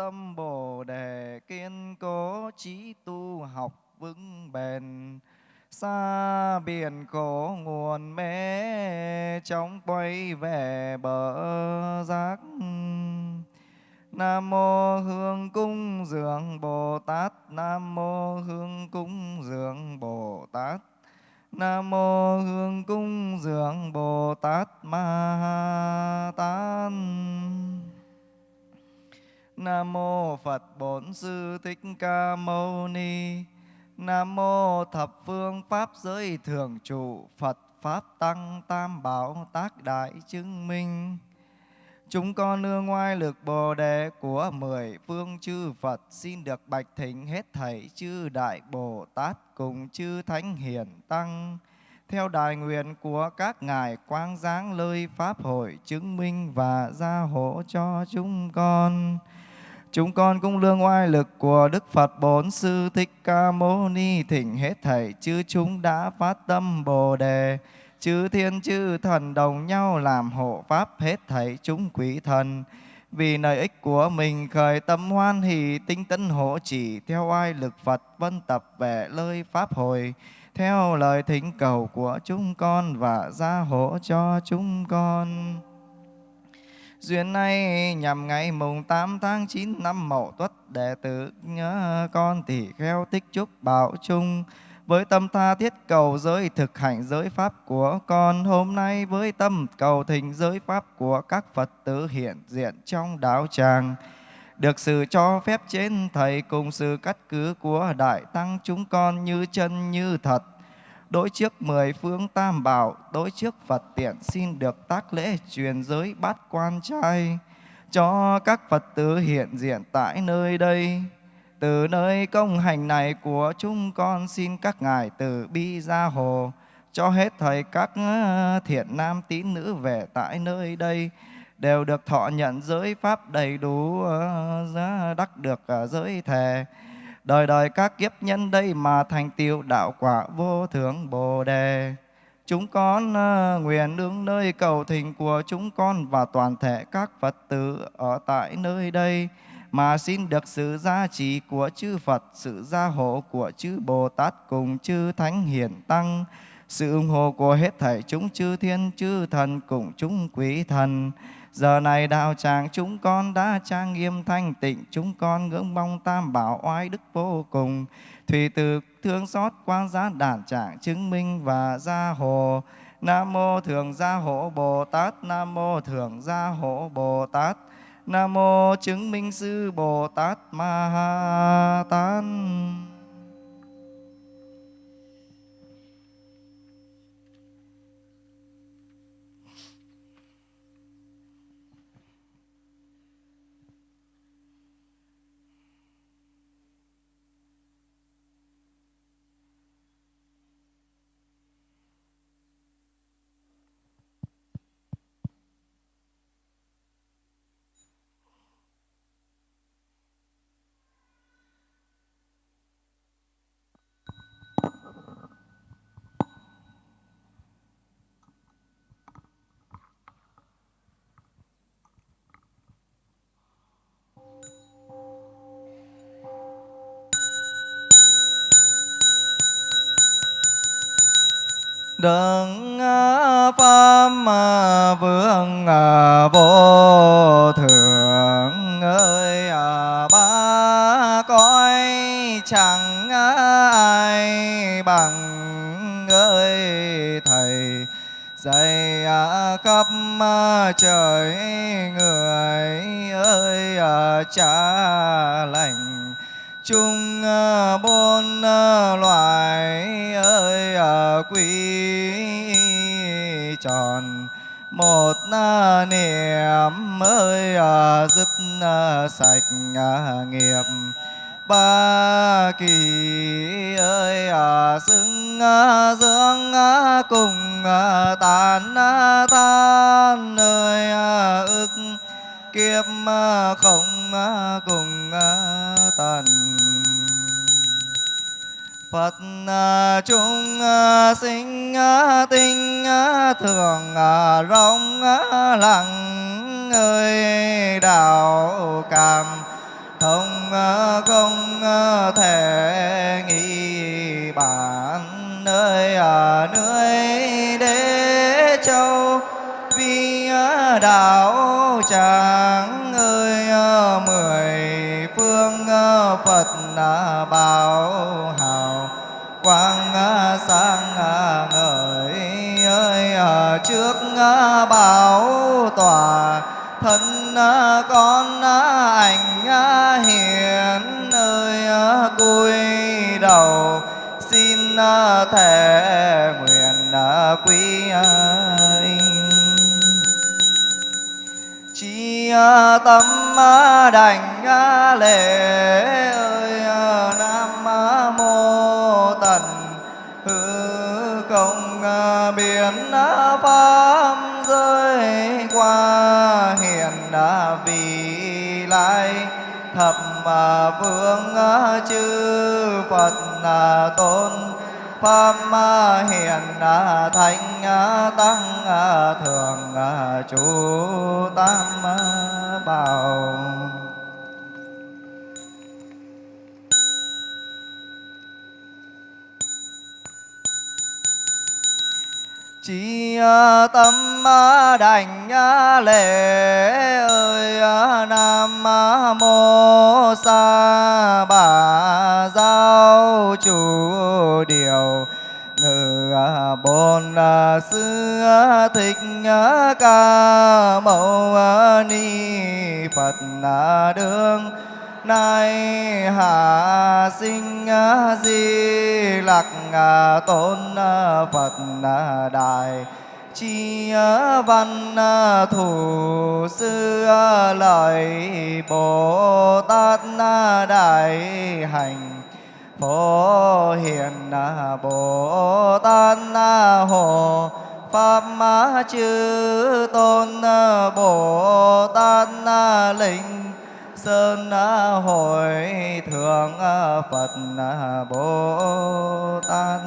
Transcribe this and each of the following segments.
tâm Bồ đề kiên cố trí tu học vững bền. Xa biển khổ nguồn mê trong quay về bờ giác Nam mô Hương cung dường Bồ Tát. Nam mô Hương cung dường Bồ Tát. Nam mô Hương cung dường Bồ Tát Ma Tát Nam mô Phật Bổn Sư Thích Ca Mâu Ni Nam mô thập phương pháp giới thường trụ Phật pháp tăng tam bảo tác đại chứng minh Chúng con nương ngoài lực Bồ đề của mười phương chư Phật xin được bạch thỉnh hết thảy chư Đại Bồ Tát cùng chư Thánh Hiền Tăng. Theo đại nguyện của các ngài quang giáng lời Pháp hội chứng minh và gia hộ cho chúng con. Chúng con cũng lương oai lực của Đức Phật bốn Sư Thích Ca Mâu Ni thỉnh hết thảy, chư chúng đã phát tâm Bồ đề. Chư thiên chư thần đồng nhau làm hộ pháp hết thảy chúng quý thần. Vì lợi ích của mình khởi tâm hoan hỷ, tinh tấn hộ chỉ theo ai lực Phật vân tập về lời pháp hồi. Theo lời thỉnh cầu của chúng con và gia hộ cho chúng con. Duyên này nhằm ngày mùng 8 tháng 9 năm Mậu Tuất đệ tử nhớ con tỷ kheo tích chúc bảo chung. Với tâm tha thiết cầu giới thực hành giới pháp của con, hôm nay với tâm cầu thỉnh giới pháp của các Phật tử hiện diện trong đạo tràng. Được sự cho phép trên thầy cùng sự cắt cứ của đại tăng chúng con như chân như thật đối trước mười phương tam bảo, đối trước Phật tiện xin được tác lễ truyền giới bát quan trai. Cho các Phật tử hiện diện tại nơi đây, từ nơi công hành này của chúng con xin các ngài từ bi gia hồ cho hết thầy các ờ, thiện nam tín nữ về tại nơi đây, đều được thọ nhận giới pháp đầy đủ ờ, đắc được ờ, giới thề đời đời các kiếp nhân đây mà thành tiêu đạo quả vô thượng bồ đề chúng con ờ, nguyện đứng nơi cầu thỉnh của chúng con và toàn thể các phật tử ở tại nơi đây mà xin được sự gia trì của chư Phật, sự gia hộ của chư Bồ Tát cùng chư Thánh Hiển Tăng, sự ủng hộ của hết thảy chúng chư thiên chư thần cùng chúng quý thần. Giờ này đạo tràng chúng con đã trang nghiêm thanh tịnh, chúng con ngưỡng mong tam bảo oai đức vô cùng. Thủy từ thương xót quan giá đàn trạng chứng minh và gia hộ. Nam mô Thường Gia Hộ Bồ Tát, Nam mô Thường Gia Hộ Bồ Tát. Nam mô chứng minh sư Bồ Tát Ma Ha Tát. Đấng à, pháp vương à, vô thượng ơi à, ba cõi chẳng ai bằng ơi, thầy dạy khắp trời người ơi cha lành chung ờ, bốn ờ, loài ơi ờ, quý tròn. Một niệm ơi dứt sạch nghiệp. Ba kỳ ơi xứng dưỡng cùng tàn tan ơi ức kiếp không cùng tàn Phật à, chúng à, sinh à, tinh thường rong lặng, ơi, đạo cảm thông không thể nghĩ bản nơi ở nơi đế châu. Vi đạo tràng ơi mười phương phật bảo quang sang ngời ơi à, trước bảo tòa, thân à, con à, ảnh hiền ơi cúi đầu, xin thể nguyện quý chi tâm đảnh lễ ơi nam mô tận hư không à, biến à, pháp rơi qua hiện à, vị lai thập phương chư phật tôn pháp hiền thánh tăng thường chú tam bảo. Chỉ à, tâm à, đảnh à, lễ, ơi nam mô, sa, bà, giáo chủ điều, ngự bồn sư thích ca, mâu ni, phật đương nay hạ sinh à, di lặc à, tôn à, phật đại chi văn thủ sư lợi, bồ tát đại hành. Phổ hiền bồ tát hồ. Pháp ma chư tôn bồ tát linh sơn à, hội thượng à, phật à, bồ tát.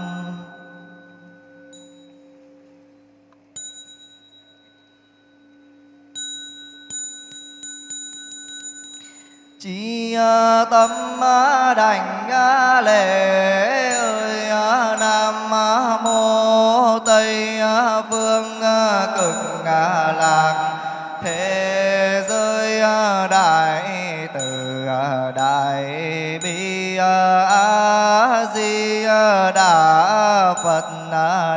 Chi tâm đảnh lễ, ơi nam mô tây phương cực lạc, thế giới đại đại bi a di đà phật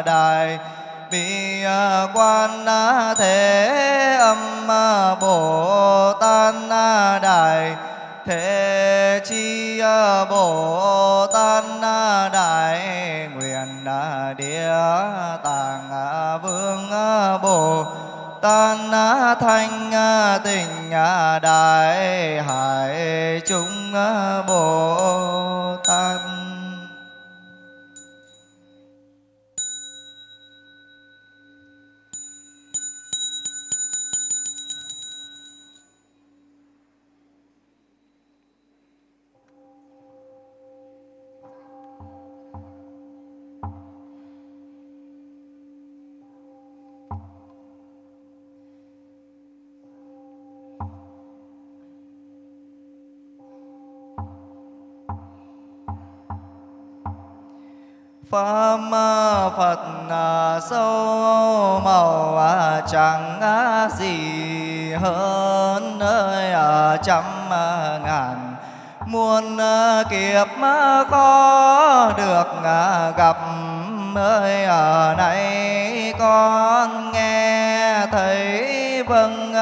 đại bi quan thế âm bồ tát đại thế chi bồ tát đại nguyện địa tạng vương bồ tát thanh tình đại hải chúng bồ Pháp Phật sâu màu chẳng gì hơn nơi trăm ngàn muôn kiếp có được gặp ơi ở này con nghe thấy vâng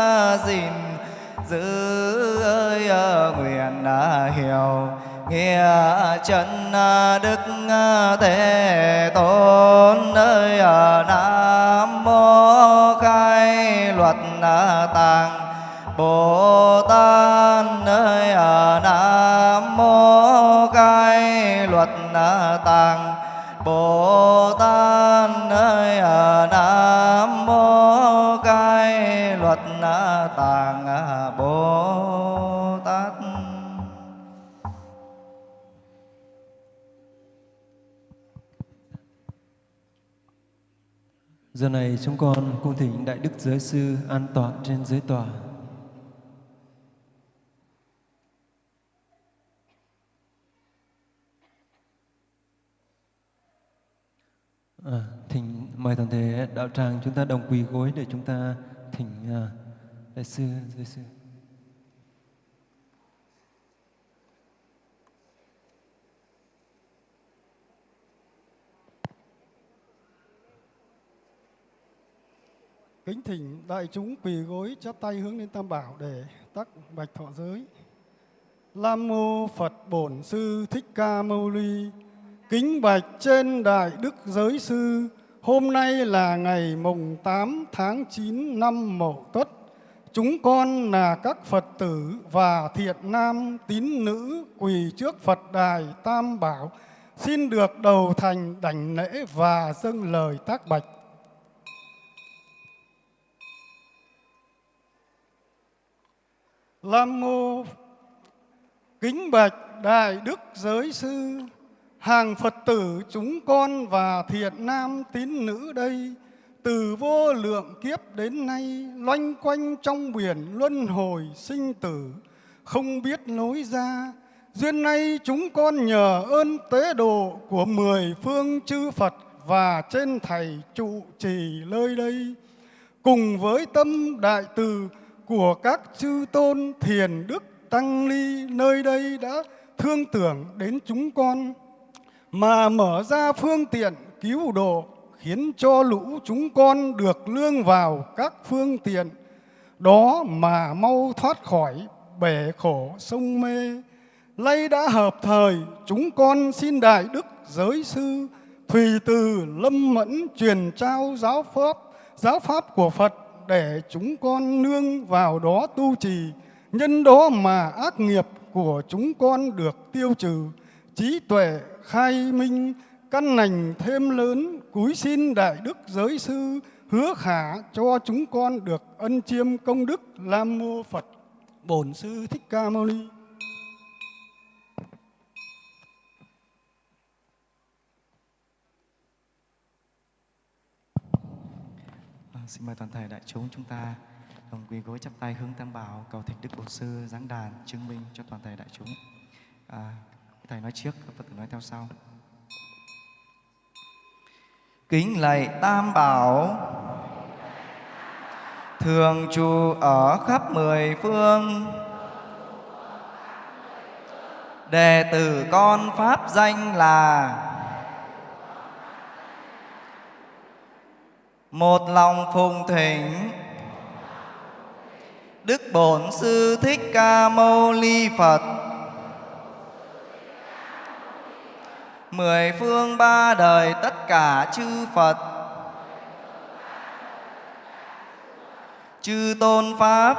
gìn giữ ơi nguyện hiểu nghĩa chân à, đức à, thế tôn ơi à, nam mô khai luật tạng bồ tát ơi nam mô khai luật tạng bồ tát ơi nam mô khai luật tạng bồ Giờ này chúng con cung thỉnh Đại Đức Giới Sư an tọa trên giới tòa. À, thỉnh mời toàn thể đạo tràng chúng ta đồng quỳ gối để chúng ta thỉnh à, đại sư giới sư Kính thỉnh đại chúng quỳ gối chắp tay hướng lên Tam Bảo để tắc bạch thọ giới. Lam mô Phật Bổn Sư Thích Ca Mâu Ni. Kính bạch trên đại đức giới sư. Hôm nay là ngày mùng 8 tháng 9 năm Mậu Tuất. Chúng con là các Phật tử và thiện nam tín nữ quỳ trước Phật đài Tam Bảo, xin được đầu thành đảnh lễ và dâng lời tác bạch. Lam mô, kính bạch đại đức giới sư, hàng Phật tử chúng con và thiện nam tín nữ đây, từ vô lượng kiếp đến nay, loanh quanh trong biển luân hồi sinh tử, không biết lối ra. Duyên nay chúng con nhờ ơn tế độ của mười phương chư Phật và trên thầy trụ trì nơi đây. Cùng với tâm đại từ của các chư tôn thiền đức tăng ni nơi đây đã thương tưởng đến chúng con, mà mở ra phương tiện cứu độ khiến cho lũ chúng con được lương vào các phương tiện. Đó mà mau thoát khỏi bể khổ sông mê. Lây đã hợp thời, chúng con xin đại đức giới sư thùy từ lâm mẫn truyền trao giáo pháp giáo pháp của phật để chúng con nương vào đó tu trì, nhân đó mà ác nghiệp của chúng con được tiêu trừ, trí tuệ khai minh, căn lành thêm lớn, cúi xin đại đức giới sư hứa khả cho chúng con được ân chiêm công đức Lam mô Phật Bổn sư Thích Ca Mâu Ni. Xin mời toàn thể đại chúng chúng ta đồng quỳ gối chắp tay hướng tam bảo cầu thỉnh đức bổn sư giáng đàn chứng minh cho toàn thể đại chúng. À, thầy nói trước các phật tử nói theo sau. Kính lạy tam bảo. Thường trụ ở khắp mười phương. Đệ tử con pháp danh là một lòng phùng thỉnh. Đức bổn sư thích ca mâu ni phật. Mười phương ba đời tất cả chư phật. Chư tôn pháp.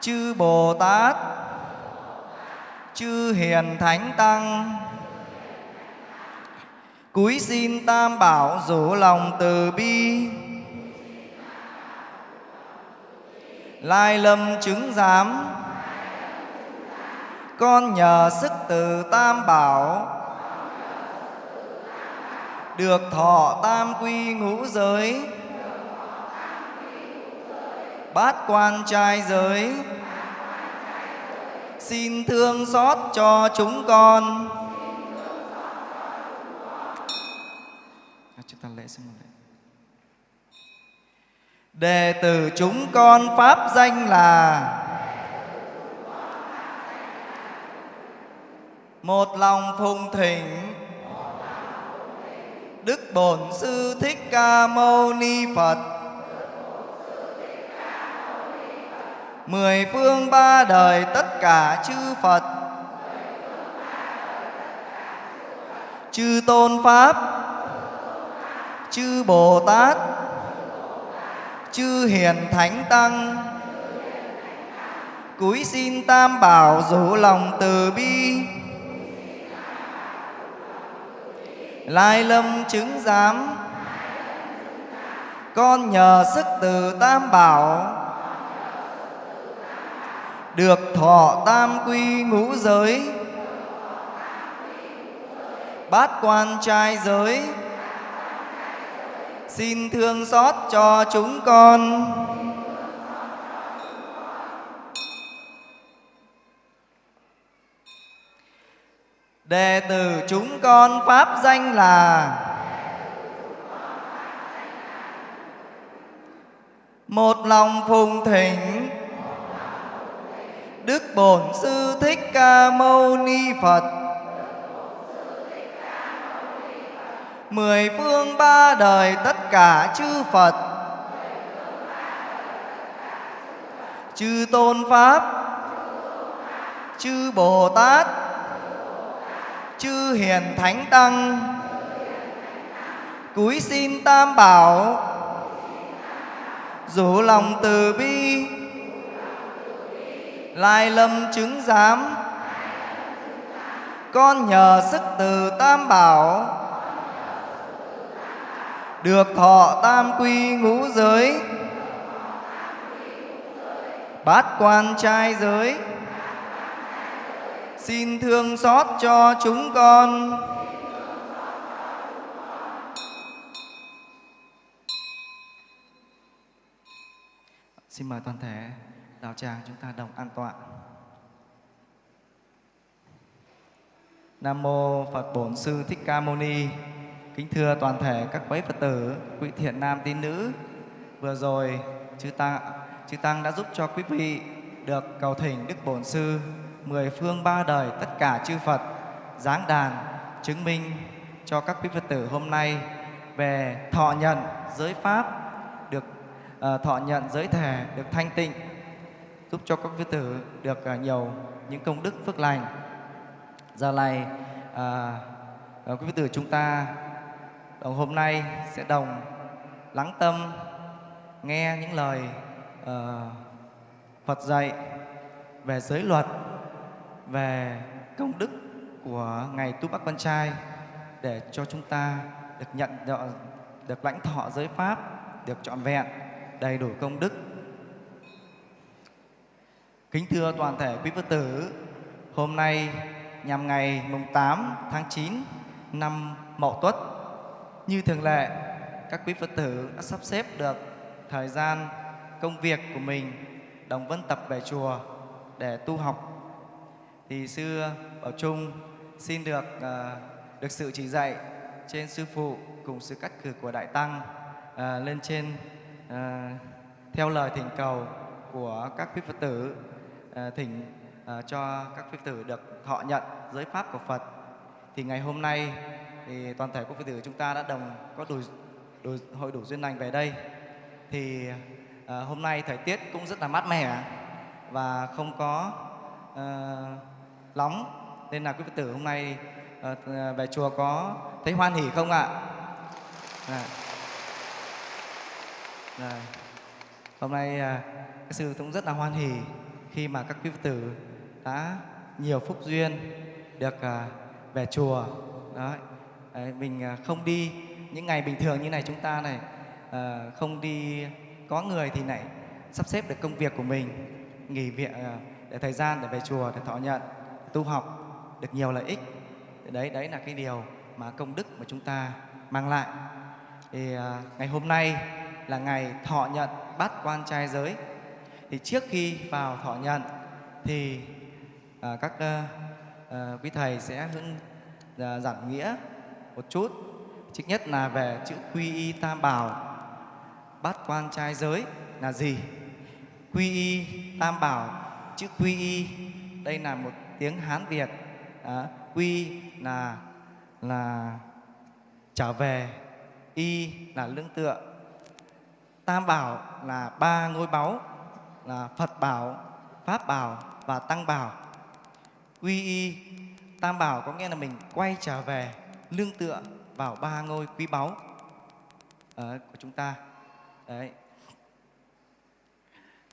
Chư bồ tát. Chư hiền thánh tăng cúi xin tam bảo rủ lòng từ bi. Lai lâm chứng giám. Con nhờ sức từ tam bảo. Được thọ tam quy ngũ giới. Bát quan trai giới. Xin thương xót cho chúng con. Chúng ta lễ xin lễ đệ tử chúng con pháp danh là một lòng phùng thỉnh. Đức bổn sư thích ca mâu ni phật. Mười phương ba đời tất cả chư phật. Chư tôn pháp chư bồ tát, chư hiền thánh tăng, cúi xin tam bảo rủ lòng từ bi. Lai lâm chứng giám, con nhờ sức từ tam bảo, được thọ tam quy ngũ giới, bát quan trai giới xin thương xót cho chúng con. Đệ tử chúng con pháp danh là một lòng phùng thỉnh. Đức bổn sư thích ca mâu ni phật. Mười phương ba đời tất cả chư Phật. Chư Tôn Pháp. Chư Bồ Tát. Chư Hiền Thánh Tăng. Cúi xin Tam Bảo. Rủ lòng từ bi. Lai lâm chứng giám. Con nhờ sức từ Tam Bảo. Được thọ tam quy ngũ giới Bát quan trai giới Xin thương xót cho chúng con Xin mời toàn thể đạo tràng chúng ta đồng an tọa. Nam mô Phật Bổn Sư Thích Ca Mâu Ni. Kính thưa toàn thể các quý Phật tử, quý thiện nam tín nữ. Vừa rồi chư tăng chư tăng đã giúp cho quý vị được cầu thỉnh Đức Bổn Sư mười phương ba đời tất cả chư Phật giáng đàn chứng minh cho các quý Phật tử hôm nay về thọ nhận giới pháp được uh, thọ nhận giới thể được thanh tịnh giúp cho các Phật tử được uh, nhiều những công đức phước lành giờ này uh, quý Phật tử chúng ta đồng hôm nay sẽ đồng lắng tâm nghe những lời uh, Phật dạy về giới luật về công đức của ngày Tu Bắc Quan Trai để cho chúng ta được nhận được lãnh thọ giới pháp được trọn vẹn đầy đủ công đức. Kính thưa toàn thể quý phật tử hôm nay nhằm ngày mùng 8 tháng 9 năm Mậu Tuất như thường lệ các quý phật tử đã sắp xếp được thời gian công việc của mình đồng vân tập về chùa để tu học. Thì sư Bảo Trung xin được uh, được sự chỉ dạy trên sư phụ cùng sự cắt cử của đại tăng uh, lên trên uh, theo lời thỉnh cầu của các quý Phật tử uh, thỉnh uh, cho các quý Phật tử được thọ nhận giới pháp của Phật. Thì ngày hôm nay thì toàn thể các Phật tử chúng ta đã đồng có đủ, đủ hội đủ duyên lành về đây thì uh, hôm nay thời tiết cũng rất là mát mẻ và không có uh, nóng nên là quý Phật tử hôm nay uh, về chùa có thấy hoan hỉ không ạ? À. À. Hôm nay uh, các sư cũng rất là hoan hỉ khi mà các quý Phật tử đã nhiều phúc duyên được uh, về chùa. Đó. Đấy, mình à, không đi những ngày bình thường như này chúng ta này à, không đi có người thì lại sắp xếp được công việc của mình nghỉ việc à, để thời gian để về chùa để thọ nhận tu học được nhiều lợi ích. Đấy đấy là cái điều mà công đức mà chúng ta mang lại. Thì à, ngày hôm nay là ngày thọ nhận bát quan trai giới. Thì trước khi vào thọ nhận thì à, các à, à, quý thầy sẽ hướng à, giảng nghĩa một chút. Thứ nhất là về chữ quy y tam bảo. Bát quan trai giới là gì? Quy y tam bảo chữ quy y đây là một tiếng Hán Việt. À, quy là là trở về y là lương tựa. Tam bảo là ba ngôi báu là Phật bảo Pháp bảo và Tăng bảo. Quy y tam bảo có nghĩa là mình quay trở về lương tựa vào ba ngôi quý báu ờ, của chúng ta. Đấy.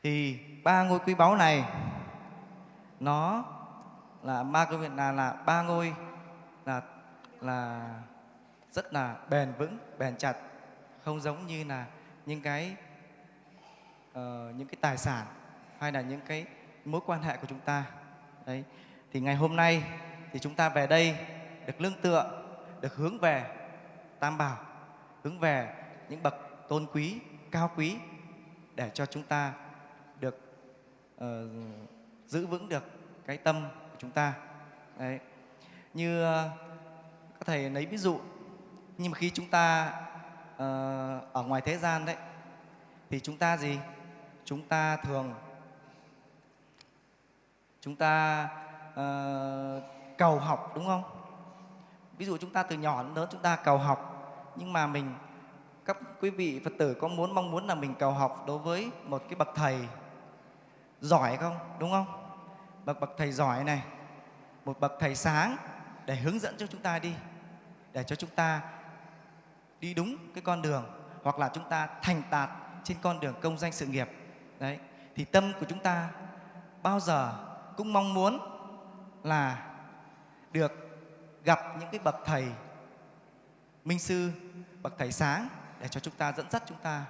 Thì ba ngôi quý báu này nó là ba ngôi là là ba ngôi là là rất là bền vững bền chặt không giống như là những cái uh, những cái tài sản hay là những cái mối quan hệ của chúng ta. Đấy. Thì ngày hôm nay thì chúng ta về đây được lương tựa được hướng về tam bảo hướng về những bậc tôn quý cao quý để cho chúng ta được uh, giữ vững được cái tâm của chúng ta. Đấy. Như ờ, uh, các thầy lấy ví dụ nhưng mà khi chúng ta uh, ở ngoài thế gian đấy thì chúng ta gì? Chúng ta thường chúng ta uh, cầu học đúng không? Ví dụ chúng ta từ nhỏ đến lớn chúng ta cầu học, nhưng mà mình, các quý vị phật tử có muốn, mong muốn là mình cầu học đối với một cái bậc thầy giỏi không? Đúng không? Bậc bậc thầy giỏi này, một bậc thầy sáng để hướng dẫn cho chúng ta đi, để cho chúng ta đi đúng cái con đường, hoặc là chúng ta thành đạt trên con đường công danh sự nghiệp. Đấy, thì tâm của chúng ta bao giờ cũng mong muốn là được gặp những cái bậc thầy minh sư bậc thầy sáng để cho chúng ta dẫn dắt chúng ta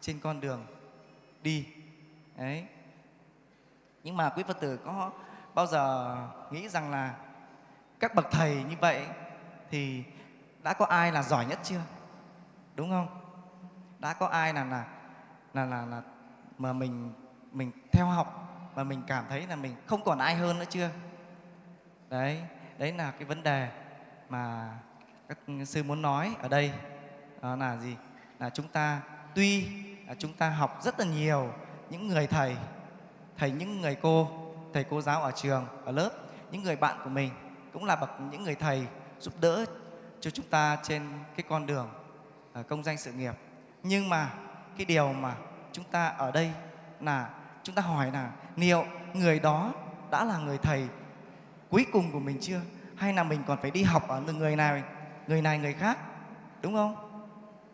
trên con đường đi. Đấy. Nhưng mà quý phật tử có bao giờ nghĩ rằng là các bậc thầy như vậy thì đã có ai là giỏi nhất chưa? Đúng không? Đã có ai là là là là, là mà mình mình theo học mà mình cảm thấy là mình không còn ai hơn nữa chưa? Đấy đấy là cái vấn đề mà các sư muốn nói ở đây. Đó là gì? Là chúng ta, tuy là chúng ta học rất là nhiều những người thầy thầy những người cô, thầy cô giáo ở trường, ở lớp, những người bạn của mình cũng là bậc những người thầy giúp đỡ cho chúng ta trên cái con đường à, công danh sự nghiệp. Nhưng mà cái điều mà chúng ta ở đây là, chúng ta hỏi là liệu người đó đã là người thầy cuối cùng của mình chưa? Hay là mình còn phải đi học ở người này người này người khác? Đúng không?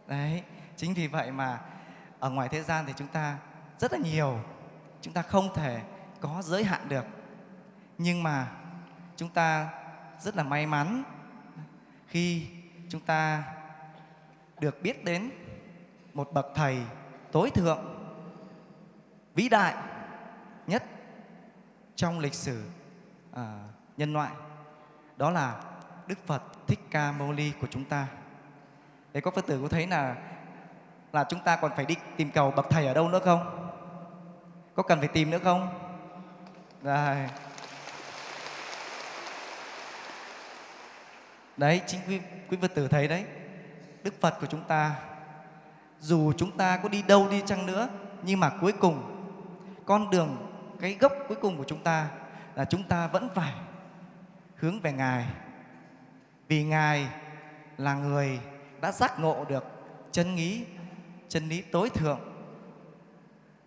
Đấy chính vì vậy mà ở ngoài thế gian thì chúng ta rất là nhiều chúng ta không thể có giới hạn được. Nhưng mà chúng ta rất là may mắn khi chúng ta được biết đến một bậc thầy tối thượng vĩ đại nhất trong lịch sử à, nhân loại đó là Đức Phật Thích Ca Mâu Ni của chúng ta. Đấy các Phật tử có thấy là là chúng ta còn phải đi tìm cầu bậc thầy ở đâu nữa không? Có cần phải tìm nữa không? Rồi. Đấy, chính quý, quý Phật tử thấy đấy. Đức Phật của chúng ta dù chúng ta có đi đâu đi chăng nữa nhưng mà cuối cùng con đường cái gốc cuối cùng của chúng ta là chúng ta vẫn phải hướng về Ngài. Vì Ngài là người đã giác ngộ được chân lý, chân lý tối thượng.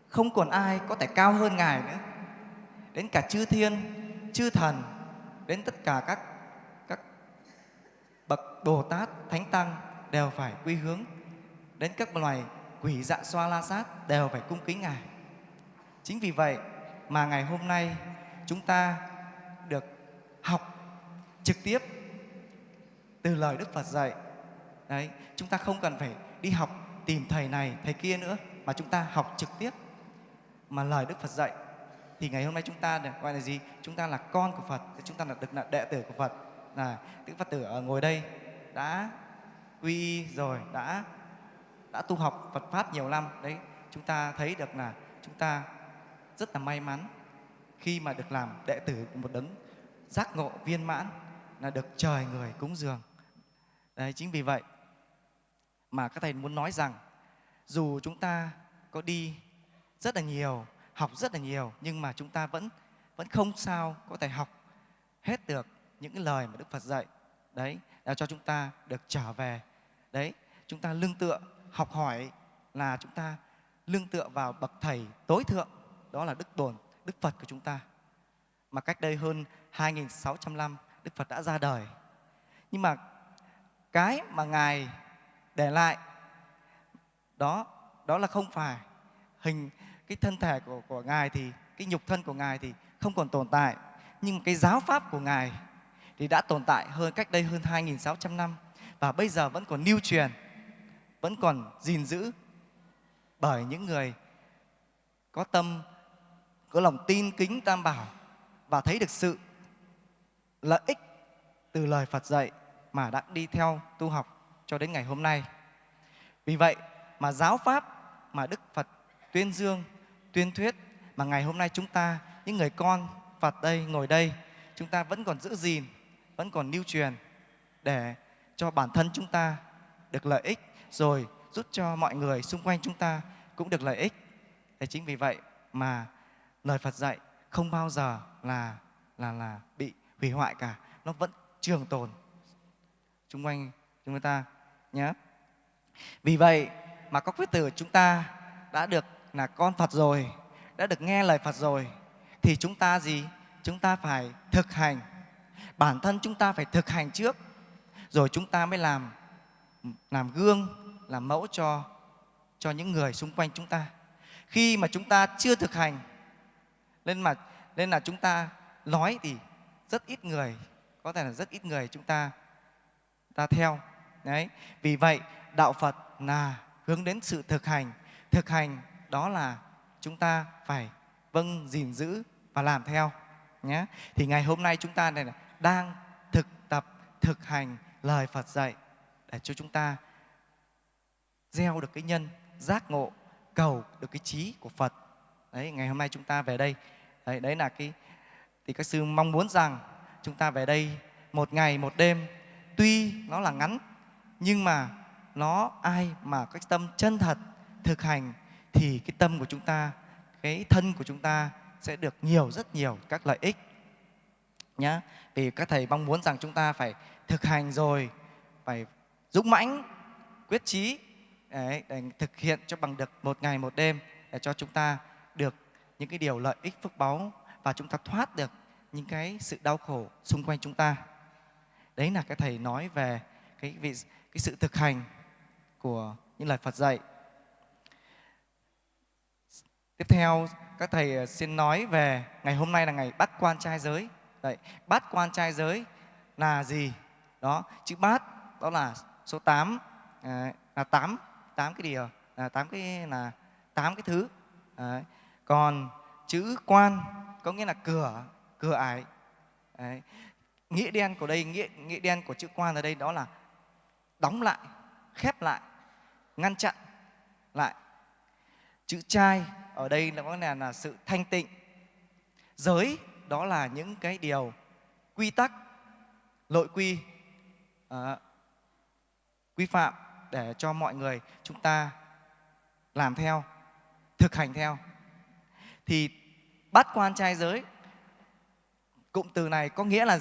Không còn ai có thể cao hơn Ngài nữa. Đến cả chư thiên, chư thần, đến tất cả các các bậc Bồ Tát, Thánh Tăng đều phải quy hướng đến các loài quỷ dạ xoa la sát đều phải cung kính Ngài. Chính vì vậy mà ngày hôm nay chúng ta được học trực tiếp từ lời Đức Phật dạy. Đấy, chúng ta không cần phải đi học tìm thầy này, thầy kia nữa mà chúng ta học trực tiếp mà lời Đức Phật dạy thì ngày hôm nay chúng ta được gọi là gì? Chúng ta là con của Phật, chúng ta là được là đệ tử của Phật. Là Đức Phật tử ở ngồi đây đã quy rồi, đã đã tu học Phật pháp nhiều năm. Đấy, chúng ta thấy được là chúng ta rất là may mắn khi mà được làm đệ tử của một đấng giác ngộ viên mãn là được trời người cúng dường. Đấy, chính vì vậy mà các thầy muốn nói rằng dù chúng ta có đi rất là nhiều, học rất là nhiều nhưng mà chúng ta vẫn vẫn không sao có thể học hết được những cái lời mà Đức Phật dạy. Đấy, là cho chúng ta được trở về. Đấy, chúng ta lương tựa học hỏi là chúng ta lương tựa vào bậc thầy tối thượng đó là Đức Bồn, Đức Phật của chúng ta. Mà cách đây hơn 2.600 năm Đức Phật đã ra đời. Nhưng mà cái mà Ngài để lại đó đó là không phải hình cái thân thể của, của Ngài thì cái nhục thân của Ngài thì không còn tồn tại. Nhưng cái giáo pháp của Ngài thì đã tồn tại hơn cách đây hơn 2.600 năm và bây giờ vẫn còn lưu truyền, vẫn còn gìn giữ bởi những người có tâm có lòng tin kính tam bảo và thấy được sự lợi ích từ lời Phật dạy mà đã đi theo tu học cho đến ngày hôm nay. Vì vậy mà giáo pháp mà Đức Phật tuyên dương, tuyên thuyết mà ngày hôm nay chúng ta, những người con Phật đây, ngồi đây, chúng ta vẫn còn giữ gìn, vẫn còn lưu truyền để cho bản thân chúng ta được lợi ích rồi giúp cho mọi người xung quanh chúng ta cũng được lợi ích thế chính vì vậy mà lời Phật dạy không bao giờ là là là bị hủy hoại cả, nó vẫn trường tồn xung quanh chúng ta nhé. Vì vậy mà các quyết tử chúng ta đã được là con Phật rồi, đã được nghe lời Phật rồi, thì chúng ta gì? Chúng ta phải thực hành. Bản thân chúng ta phải thực hành trước, rồi chúng ta mới làm làm gương, làm mẫu cho cho những người xung quanh chúng ta. Khi mà chúng ta chưa thực hành, nên mà, nên là chúng ta nói thì rất ít người có thể là rất ít người chúng ta ta theo. Đấy vì vậy đạo phật là hướng đến sự thực hành. Thực hành đó là chúng ta phải vâng gìn giữ và làm theo nhé. Thì ngày hôm nay chúng ta này là đang thực tập thực hành lời phật dạy để cho chúng ta gieo được cái nhân giác ngộ cầu được cái trí của phật. Đấy ngày hôm nay chúng ta về đây. Đấy, đấy là cái thì các sư mong muốn rằng chúng ta về đây một ngày một đêm. Tuy nó là ngắn nhưng mà nó ai mà cái tâm chân thật thực hành thì cái tâm của chúng ta cái thân của chúng ta sẽ được nhiều rất nhiều các lợi ích nhá. Vì các thầy mong muốn rằng chúng ta phải thực hành rồi phải dũng mãnh quyết chí để, để thực hiện cho bằng được một ngày một đêm để cho chúng ta được những cái điều lợi ích phước báu và chúng ta thoát được những cái sự đau khổ xung quanh chúng ta đấy là cái thầy nói về cái vị cái sự thực hành của những lời Phật dạy tiếp theo các thầy ờ, xin nói về ngày hôm nay là ngày bắt quan trai giới Đấy, bát quan trai giới là gì? Đó, chữ bát đó là số 8 à, ờ, là 8 8 cái điều ờ, là 8 cái là 8 cái thứ. Đấy. Còn chữ quan có nghĩa là cửa, cửa ải. Đấy. Nghĩa đen của đây nghĩa nghĩa đen của chữ quan ở đây đó là đóng lại, khép lại, ngăn chặn lại. Chữ trai ở đây là có nghĩa là, sự thanh tịnh. Giới đó là những cái điều quy tắc nội quy à, quy phạm để cho mọi người chúng ta làm theo thực hành theo thì bát quan trai giới cụm từ này có nghĩa là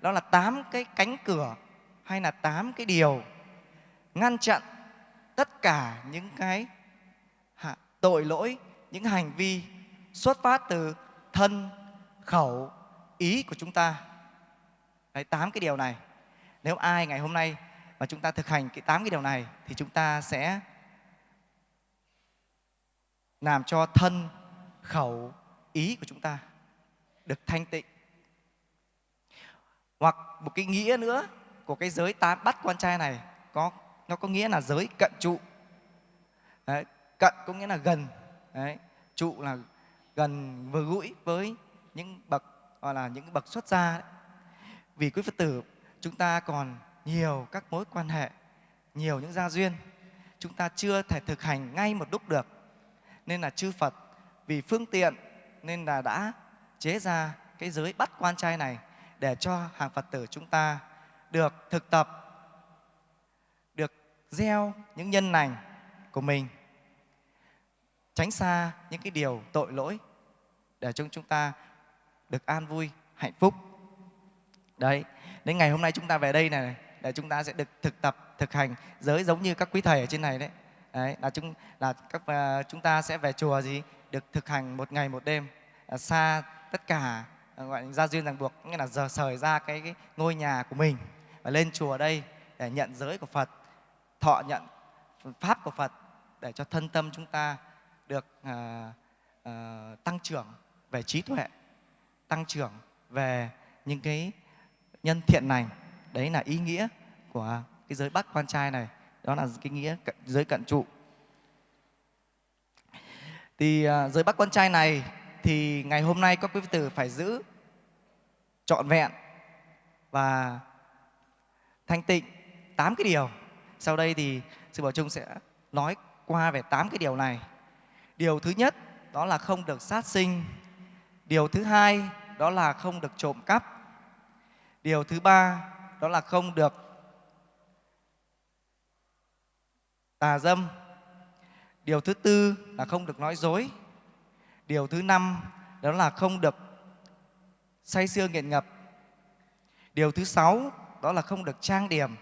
đó là tám cái cánh cửa hay là tám cái điều ngăn chặn tất cả những cái tội lỗi những hành vi xuất phát từ thân khẩu, ý của chúng ta. Đấy, tám cái điều này. Nếu ai ngày hôm nay mà chúng ta thực hành cái tám cái điều này thì chúng ta sẽ làm cho thân, khẩu, ý của chúng ta được thanh tịnh. Hoặc một cái nghĩa nữa của cái giới tám bắt quan trai này có nó có nghĩa là giới cận trụ. Đấy, cận có nghĩa là gần. Đấy, trụ là gần vừa gũi với những bậc gọi là những bậc xuất gia đấy. vì quý phật tử chúng ta còn nhiều các mối quan hệ nhiều những gia duyên chúng ta chưa thể thực hành ngay một lúc được nên là chư phật vì phương tiện nên là đã chế ra cái giới bắt quan trai này để cho hàng phật tử chúng ta được thực tập được gieo những nhân lành của mình tránh xa những cái điều tội lỗi để cho chúng ta được an vui, hạnh phúc. Đấy, đến ngày hôm nay chúng ta về đây này để chúng ta sẽ được thực tập, thực hành giới giống như các quý thầy ở trên này đấy. Đấy, là chúng là các uh, chúng ta sẽ về chùa gì được thực hành một ngày một đêm à, xa tất cả à, gọi là gia duyên ràng buộc nghĩa là giờ sời ra cái, cái ngôi nhà của mình và lên chùa đây để nhận giới của Phật, thọ nhận pháp của Phật để cho thân tâm chúng ta được uh, uh, tăng trưởng về trí tuệ tăng trưởng về những cái nhân thiện này đấy là ý nghĩa của cái giới bắt quan trai này đó là cái nghĩa giới cận trụ thì à, giới bắt quan trai này thì ngày hôm nay các quý tử phải giữ trọn vẹn và thanh tịnh tám cái điều sau đây thì sư bảo trung sẽ nói qua về tám cái điều này điều thứ nhất, đó là không được sát sinh điều thứ hai, đó là không được trộm cắp. Điều thứ ba, đó là không được tà dâm điều thứ tư là không được nói dối. Điều thứ năm, đó là không được say sưa nghiện ngập. Điều thứ sáu, đó là không được trang điểm,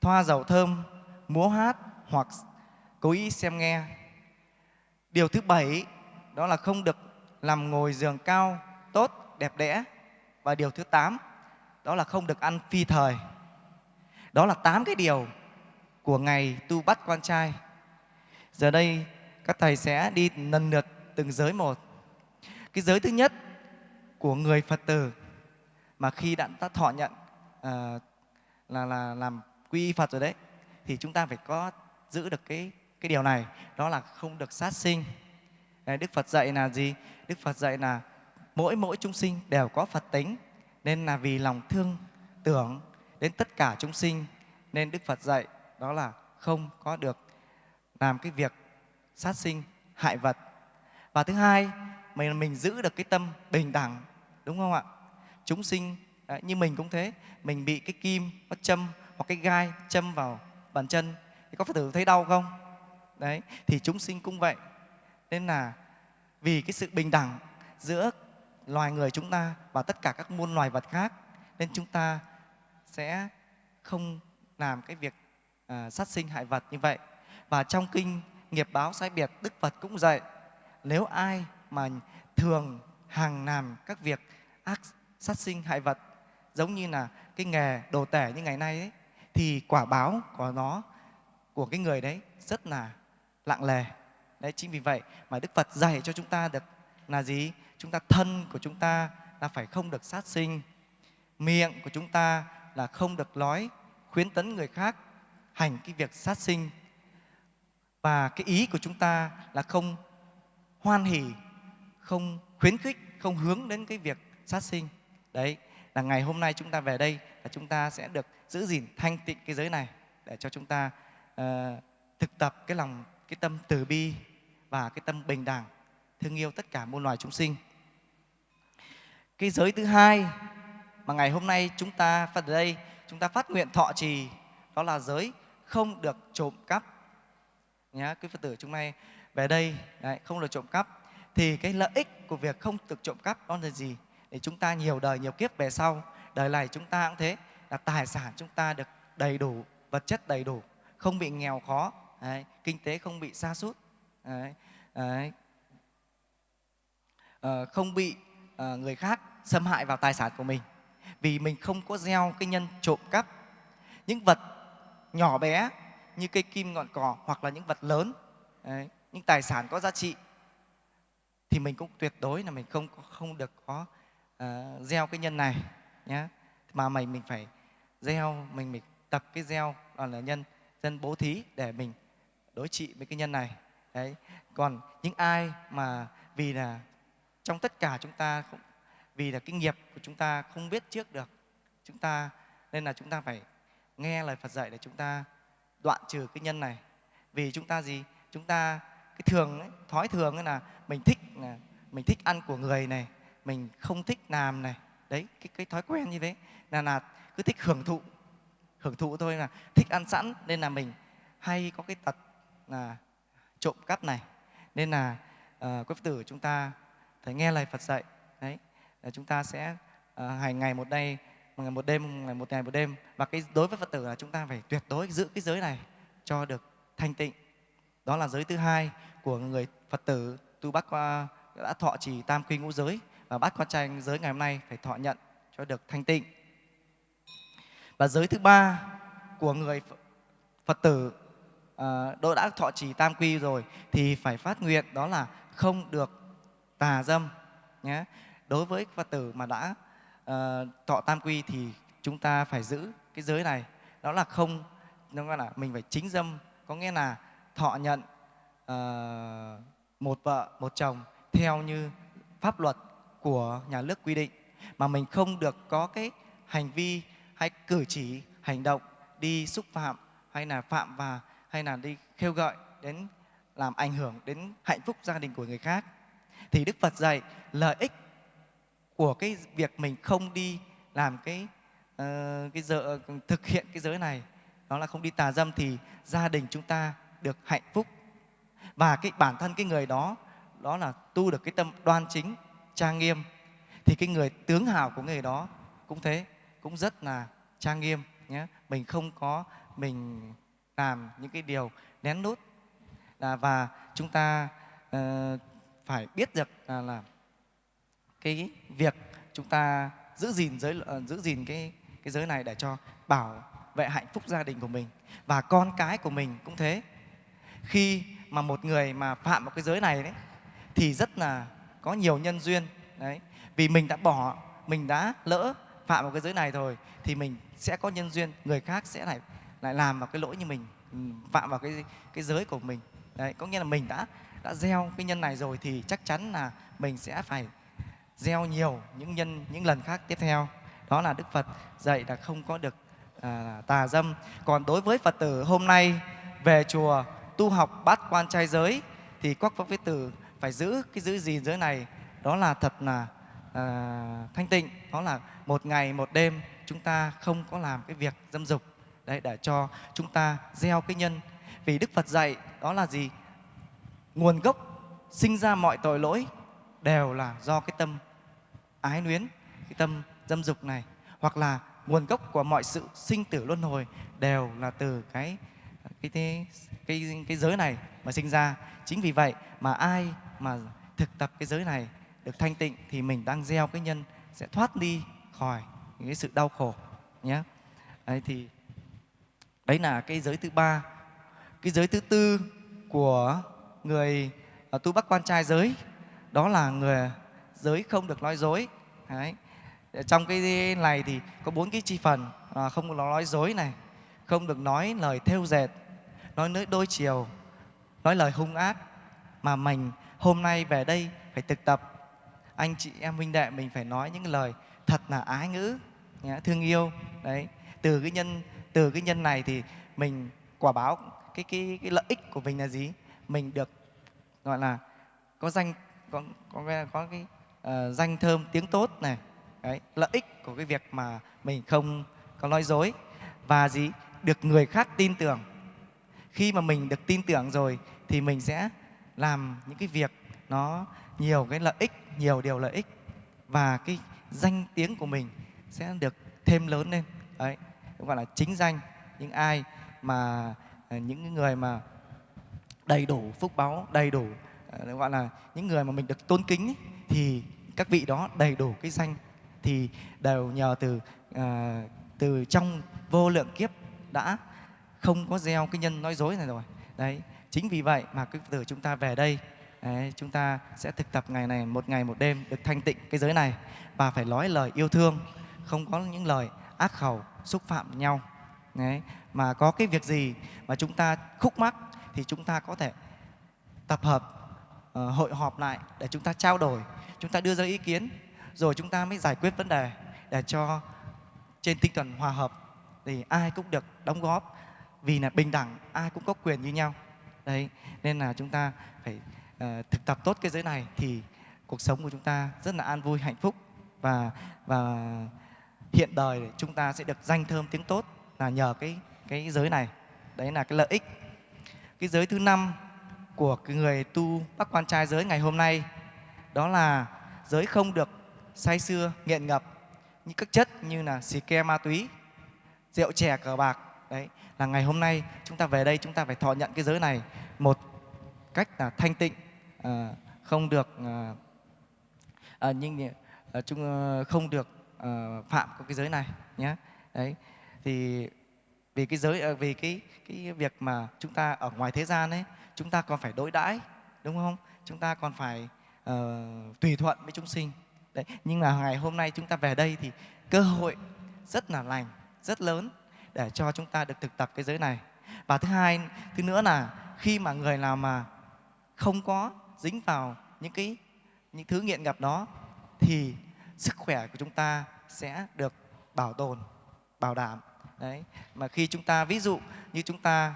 thoa dầu thơm, múa hát hoặc cố ý xem nghe. Điều thứ bảy, đó là không được làm ngồi giường cao, tốt, đẹp đẽ. Và điều thứ tám, đó là không được ăn phi thời. Đó là tám cái điều của ngày tu bắt quan trai giờ đây các thầy sẽ đi lần lượt từng giới một. Cái giới thứ nhất của người phật tử mà khi đã, đã thọ nhận uh, là là làm quy y phật rồi đấy thì chúng ta phải có giữ được cái cái điều này đó là không được sát sinh. Đấy, đức phật dạy là gì? Đức phật dạy là mỗi mỗi chúng sinh đều có phật tính nên là vì lòng thương tưởng đến tất cả chúng sinh nên đức phật dạy đó là không có được làm cái việc sát sinh hại vật. Và thứ hai mình mình giữ được cái tâm bình đẳng đúng không ạ? Chúng sinh đấy, như mình cũng thế mình bị cái kim nó châm hoặc cái gai châm vào bàn chân thì có phải thử thấy đau không? Đấy thì chúng sinh cũng vậy. Nên là vì cái sự bình đẳng giữa loài người chúng ta và tất cả các muôn loài vật khác nên chúng ta sẽ không làm cái việc à, sát sinh hại vật như vậy và trong kinh nghiệp báo sai biệt đức phật cũng dạy nếu ai mà thường hàng làm các việc ác sát sinh hại vật giống như là cái nghề đồ tể như ngày nay ấy, thì quả báo của nó của cái người đấy rất là lặng lề đấy chính vì vậy mà đức phật dạy cho chúng ta được là gì? Chúng ta thân của chúng ta là phải không được sát sinh miệng của chúng ta là không được nói khuyến tấn người khác hành cái việc sát sinh và cái ý của chúng ta là không hoan hỉ không khuyến khích không hướng đến cái việc sát sinh. Đấy là ngày hôm nay chúng ta về đây là chúng ta sẽ được giữ gìn thanh tịnh cái giới này để cho chúng ta uh, thực tập cái lòng cái tâm từ bi và cái tâm bình đẳng thương yêu tất cả muôn loài chúng sinh. Cái giới thứ hai mà ngày hôm nay chúng ta phát ở đây chúng ta phát nguyện thọ trì đó là giới không được trộm cắp nhá quý phật tử chúng nay về đây đấy, không được trộm cắp. Thì cái lợi ích của việc không được trộm cắp đó là gì? Để chúng ta nhiều đời nhiều kiếp về sau đời này chúng ta cũng thế là tài sản chúng ta được đầy đủ vật chất đầy đủ không bị nghèo khó đấy, kinh tế không bị xa sút đấy, đấy, à, không bị à, người khác xâm hại vào tài sản của mình. Vì mình không có gieo cái nhân trộm cắp. Những vật nhỏ bé như cây kim ngọn cỏ hoặc là những vật lớn. Đấy, những tài sản có giá trị thì mình cũng tuyệt đối là mình không không được có uh, gieo cái nhân này nhé mà mình mình phải gieo mình mình tập cái gieo đó là nhân dân bố thí để mình đối trị với cái nhân này. Đấy còn những ai mà vì là trong tất cả chúng ta không vì là kinh nghiệp của chúng ta không biết trước được chúng ta nên là chúng ta phải nghe lời Phật dạy để chúng ta đoạn trừ cái nhân này. Vì chúng ta gì? Chúng ta cái thường ấy, thói thường ấy là mình thích là mình thích ăn của người này mình không thích làm này. Đấy cái cái thói quen như thế. Là là cứ thích hưởng thụ hưởng thụ thôi là thích ăn sẵn. Nên là mình hay có cái tật là trộm cắp này. Nên là uh, quý phật tử chúng ta phải nghe lời Phật dạy. Đấy là chúng ta sẽ ờ, uh, hành ngày một đây một ngày một đêm ngày một ngày một đêm. Và cái đối với Phật tử là chúng ta phải tuyệt đối giữ cái giới này cho được thanh tịnh. Đó là giới thứ hai của người Phật tử tu bác qua đã thọ trì tam quy ngũ giới. Và bát quan trai giới ngày hôm nay phải thọ nhận cho được thanh tịnh. Và giới thứ ba của người Phật tử uh, đã thọ trì tam quy rồi thì phải phát nguyện đó là không được tà dâm nhé. Đối với phật tử mà đã uh, thọ tam quy thì chúng ta phải giữ cái giới này. Đó là không nó gọi là mình phải chính dâm. Có nghĩa là thọ nhận uh, một vợ một chồng theo như pháp luật của nhà nước quy định. Mà mình không được có cái hành vi hay cử chỉ hành động đi xúc phạm hay là phạm và hay là đi kêu gọi đến làm ảnh hưởng đến hạnh phúc gia đình của người khác. Thì Đức Phật dạy lợi ích của cái việc mình không đi làm cái uh, cái giờ thực hiện cái giới này đó là không đi tà dâm thì gia đình chúng ta được hạnh phúc. Và cái bản thân cái người đó đó là tu được cái tâm đoan chính trang nghiêm thì cái người tướng hào của người đó cũng thế cũng rất là trang nghiêm nhé. Mình không có mình làm những cái điều nén nút là và chúng ta uh, phải biết được là, là cái việc chúng ta giữ gìn giới uh, giữ gìn cái cái giới này để cho bảo vệ hạnh phúc gia đình của mình và con cái của mình cũng thế. Khi mà một người mà phạm vào cái giới này đấy thì rất là có nhiều nhân duyên đấy. Vì mình đã bỏ mình đã lỡ phạm vào cái giới này rồi thì mình sẽ có nhân duyên người khác sẽ lại lại làm vào cái lỗi như mình ừ, phạm vào cái cái giới của mình. Đấy có nghĩa là mình đã đã gieo cái nhân này rồi thì chắc chắn là mình sẽ phải gieo nhiều những nhân những lần khác tiếp theo. Đó là đức phật dạy là không có được à, tà dâm. Còn đối với phật tử hôm nay về chùa tu học bát quan trai giới thì các phật tử phải giữ cái giữ gìn giới này. Đó là thật là à, thanh tịnh. Đó là một ngày một đêm chúng ta không có làm cái việc dâm dục. Đấy để cho chúng ta gieo cái nhân. Vì đức phật dạy đó là gì? Nguồn gốc sinh ra mọi tội lỗi đều là do cái tâm ái luyến cái tâm dâm dục này hoặc là nguồn gốc của mọi sự sinh tử luân hồi đều là từ cái cái cái cái, cái giới này mà sinh ra. Chính vì vậy mà ai mà thực tập cái giới này được thanh tịnh thì mình đang gieo cái nhân sẽ thoát đi khỏi những cái sự đau khổ nhé. Đấy thì đấy là cái giới thứ ba. Cái giới thứ tư của người à, tu bắc quan trai giới đó là người giới không được nói dối đấy. Ờ, trong cái này thì có bốn cái chi phần à, không được nói dối này không được nói lời thêu dệt nói nơi đôi chiều nói lời hung ác mà mình hôm nay về đây phải thực tập. Anh chị em huynh đệ mình phải nói những lời thật là ái ngữ thương yêu. Đấy. Từ cái nhân từ cái nhân này thì mình quả báo cái cái cái lợi ích của mình là gì? Mình được gọi là có danh có có có cái uh, danh thơm tiếng tốt này. Đấy lợi ích của cái việc mà mình không có nói dối và gì? Được người khác tin tưởng. Khi mà mình được tin tưởng rồi thì mình sẽ làm những cái việc nó nhiều cái lợi ích nhiều điều lợi ích và cái danh tiếng của mình sẽ được thêm lớn lên. Đấy gọi là chính danh. Những ai mà ờ, những người mà đầy đủ phúc báu đầy đủ ờ, gọi là những người mà mình được tôn kính ấy, thì các vị đó đầy đủ cái danh thì đều nhờ từ à, từ trong vô lượng kiếp đã không có gieo cái nhân nói dối này rồi. Đấy chính vì vậy mà cái từ chúng ta về đây đấy, chúng ta sẽ thực tập ngày này một ngày một đêm được thanh tịnh cái giới này và phải nói lời yêu thương không có những lời ác khẩu xúc phạm nhau. Đấy, mà có cái việc gì mà chúng ta khúc mắc thì chúng ta có thể tập hợp uh, hội họp lại để chúng ta trao đổi chúng ta đưa ra ý kiến rồi chúng ta mới giải quyết vấn đề để cho trên tinh thần hòa hợp thì ai cũng được đóng góp. Vì là bình đẳng ai cũng có quyền như nhau. Đấy nên là chúng ta phải uh, thực tập tốt cái giới này thì cuộc sống của chúng ta rất là an vui hạnh phúc. Và và hiện đời chúng ta sẽ được danh thơm tiếng tốt là nhờ cái cái giới này. Đấy là cái lợi ích. Cái giới thứ năm của cái người tu bác quan trai giới ngày hôm nay. Đó là giới không được say xưa nghiện ngập những các chất như là xì ke ma túy rượu chè cờ bạc. Đấy là ngày hôm nay chúng ta về đây chúng ta phải thọ nhận cái giới này một cách là thanh tịnh à, không được à, à, nhưng à, chúng à, không được à, phạm cái giới này nhé. Đấy thì vì cái giới vì cái cái việc mà chúng ta ở ngoài thế gian ấy chúng ta còn phải đối đãi đúng không? Chúng ta còn phải uh, tùy thuận với chúng sinh. Đấy nhưng mà ngày hôm nay chúng ta về đây thì cơ hội rất là lành rất lớn để cho chúng ta được thực tập cái giới này. Và thứ hai thứ nữa là khi mà người nào mà không có dính vào những cái những thứ nghiện ngập đó thì sức khỏe của chúng ta sẽ được bảo tồn bảo đảm. Đấy mà khi chúng ta ví dụ như chúng ta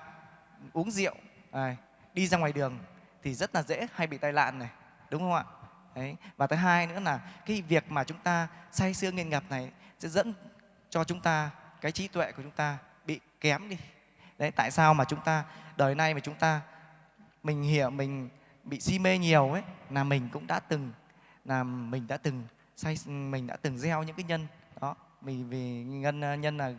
uống rượu này, đi ra ngoài đường thì rất là dễ hay bị tai nạn này đúng không ạ? Đấy và thứ hai nữa là cái việc mà chúng ta say sưa nghiện ngập này sẽ dẫn cho chúng ta cái trí tuệ của chúng ta bị kém đi. Đấy tại sao mà chúng ta đời nay mà chúng ta mình hiểu mình bị si mê nhiều ấy là mình cũng đã từng là mình đã từng say mình đã từng gieo những cái nhân đó mình vì nhân ờ, nhân là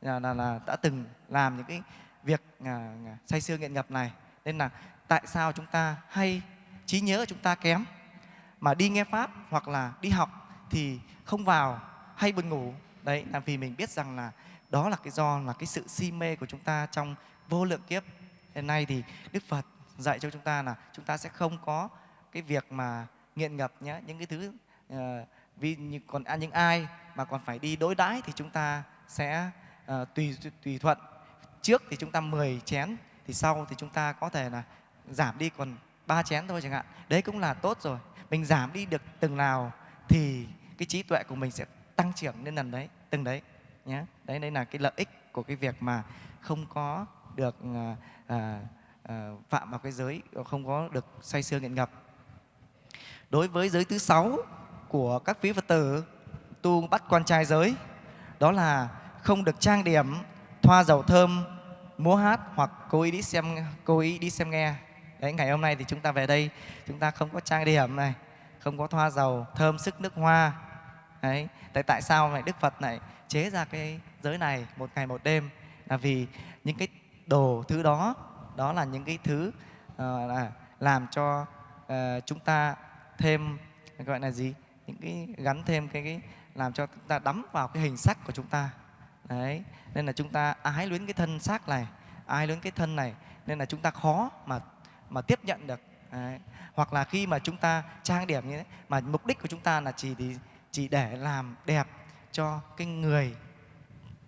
là, là, là đã từng làm những cái việc à, à say sưa nghiện ngập này nên là tại sao chúng ta hay trí nhớ của chúng ta kém? Mà đi nghe pháp hoặc là đi học thì không vào hay buồn ngủ. Đấy là vì mình biết rằng là đó là cái do là cái sự si mê của chúng ta trong vô lượng kiếp. Hiện nay thì đức phật dạy cho chúng ta là chúng ta sẽ không có cái việc mà nghiện ngập nhé những cái thứ uh, vì còn ăn những ai mà còn phải đi đối đãi thì chúng ta sẽ uh, tùy tùy thuận. Trước thì chúng ta 10 chén thì sau thì chúng ta có thể là giảm đi còn ba chén thôi chẳng hạn. Đấy cũng là tốt rồi. Mình giảm đi được từng nào thì cái trí tuệ của mình sẽ tăng trưởng lên lần đấy từng đấy nhé. Đấy đây là cái lợi ích của cái việc mà không có được à, à, à, phạm vào cái giới không có được say sưa nghiện ngập. Đối với giới thứ sáu của các quý phật tử tu bắt quan trai giới đó là không được trang điểm thoa dầu thơm múa hát hoặc cố ý đi xem cố ý đi xem nghe. Đấy ngày hôm nay thì chúng ta về đây chúng ta không có trang điểm này không có thoa dầu thơm sức nước hoa. Đấy tại tại sao lại đức phật này chế ra cái giới này một ngày một đêm? Là vì những cái đồ thứ đó đó là những cái thứ uh, là làm cho uh, chúng ta thêm gọi là gì? Những cái gắn thêm cái, cái làm cho chúng ta đắm vào cái hình sắc của chúng ta đấy nên là chúng ta ái luyến cái thân xác này ái luyến cái thân này nên là chúng ta khó mà mà tiếp nhận được đấy. hoặc là khi mà chúng ta trang điểm như thế mà mục đích của chúng ta là chỉ thì chỉ để làm đẹp cho cái người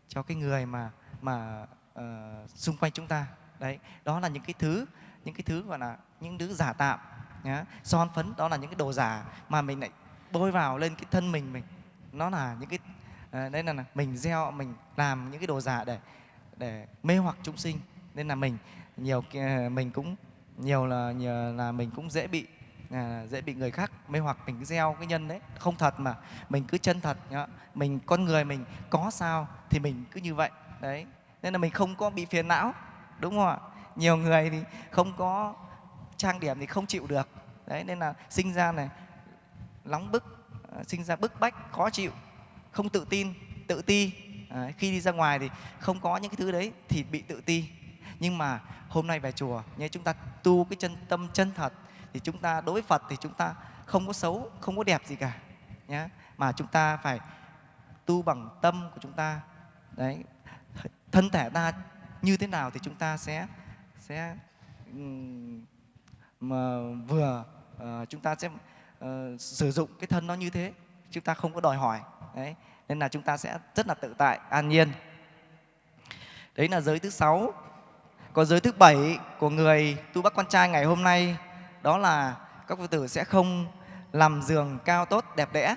cho cái người mà mà uh, xung quanh chúng ta đấy đó là những cái thứ những cái thứ gọi là những thứ giả tạm nhá. son phấn đó là những cái đồ giả mà mình lại bôi vào lên cái thân mình mình nó là những cái uh, là mình gieo mình làm những cái đồ giả để để mê hoặc chúng sinh. Nên là mình nhiều ờ, mình cũng nhiều là nhiều là mình cũng dễ bị à, dễ bị người khác mê hoặc. Mình cứ gieo cái nhân đấy không thật mà mình cứ chân thật nhá. mình con người mình có sao thì mình cứ như vậy đấy. Nên là mình không có bị phiền não đúng không ạ? Nhiều người thì không có trang điểm thì không chịu được. Đấy nên là sinh ra này nóng bức ờ, sinh ra bức bách khó chịu không tự tin tự ti à, khi đi ra ngoài thì không có những cái thứ đấy thì bị tự ti nhưng mà hôm nay về chùa nhé chúng ta tu cái chân tâm chân thật thì chúng ta đối với Phật thì chúng ta không có xấu, không có đẹp gì cả nhé. Mà chúng ta phải tu bằng tâm của chúng ta. Đấy, thân thể ta như thế nào thì chúng ta sẽ sẽ mà vừa uh, chúng ta sẽ uh, sử dụng cái thân nó như thế chúng ta không có đòi hỏi đấy nên là chúng ta sẽ rất là tự tại an nhiên. Đấy là giới thứ sáu. Còn giới thứ bảy của người tu bác con trai ngày hôm nay đó là các phật tử sẽ không làm giường cao tốt đẹp đẽ.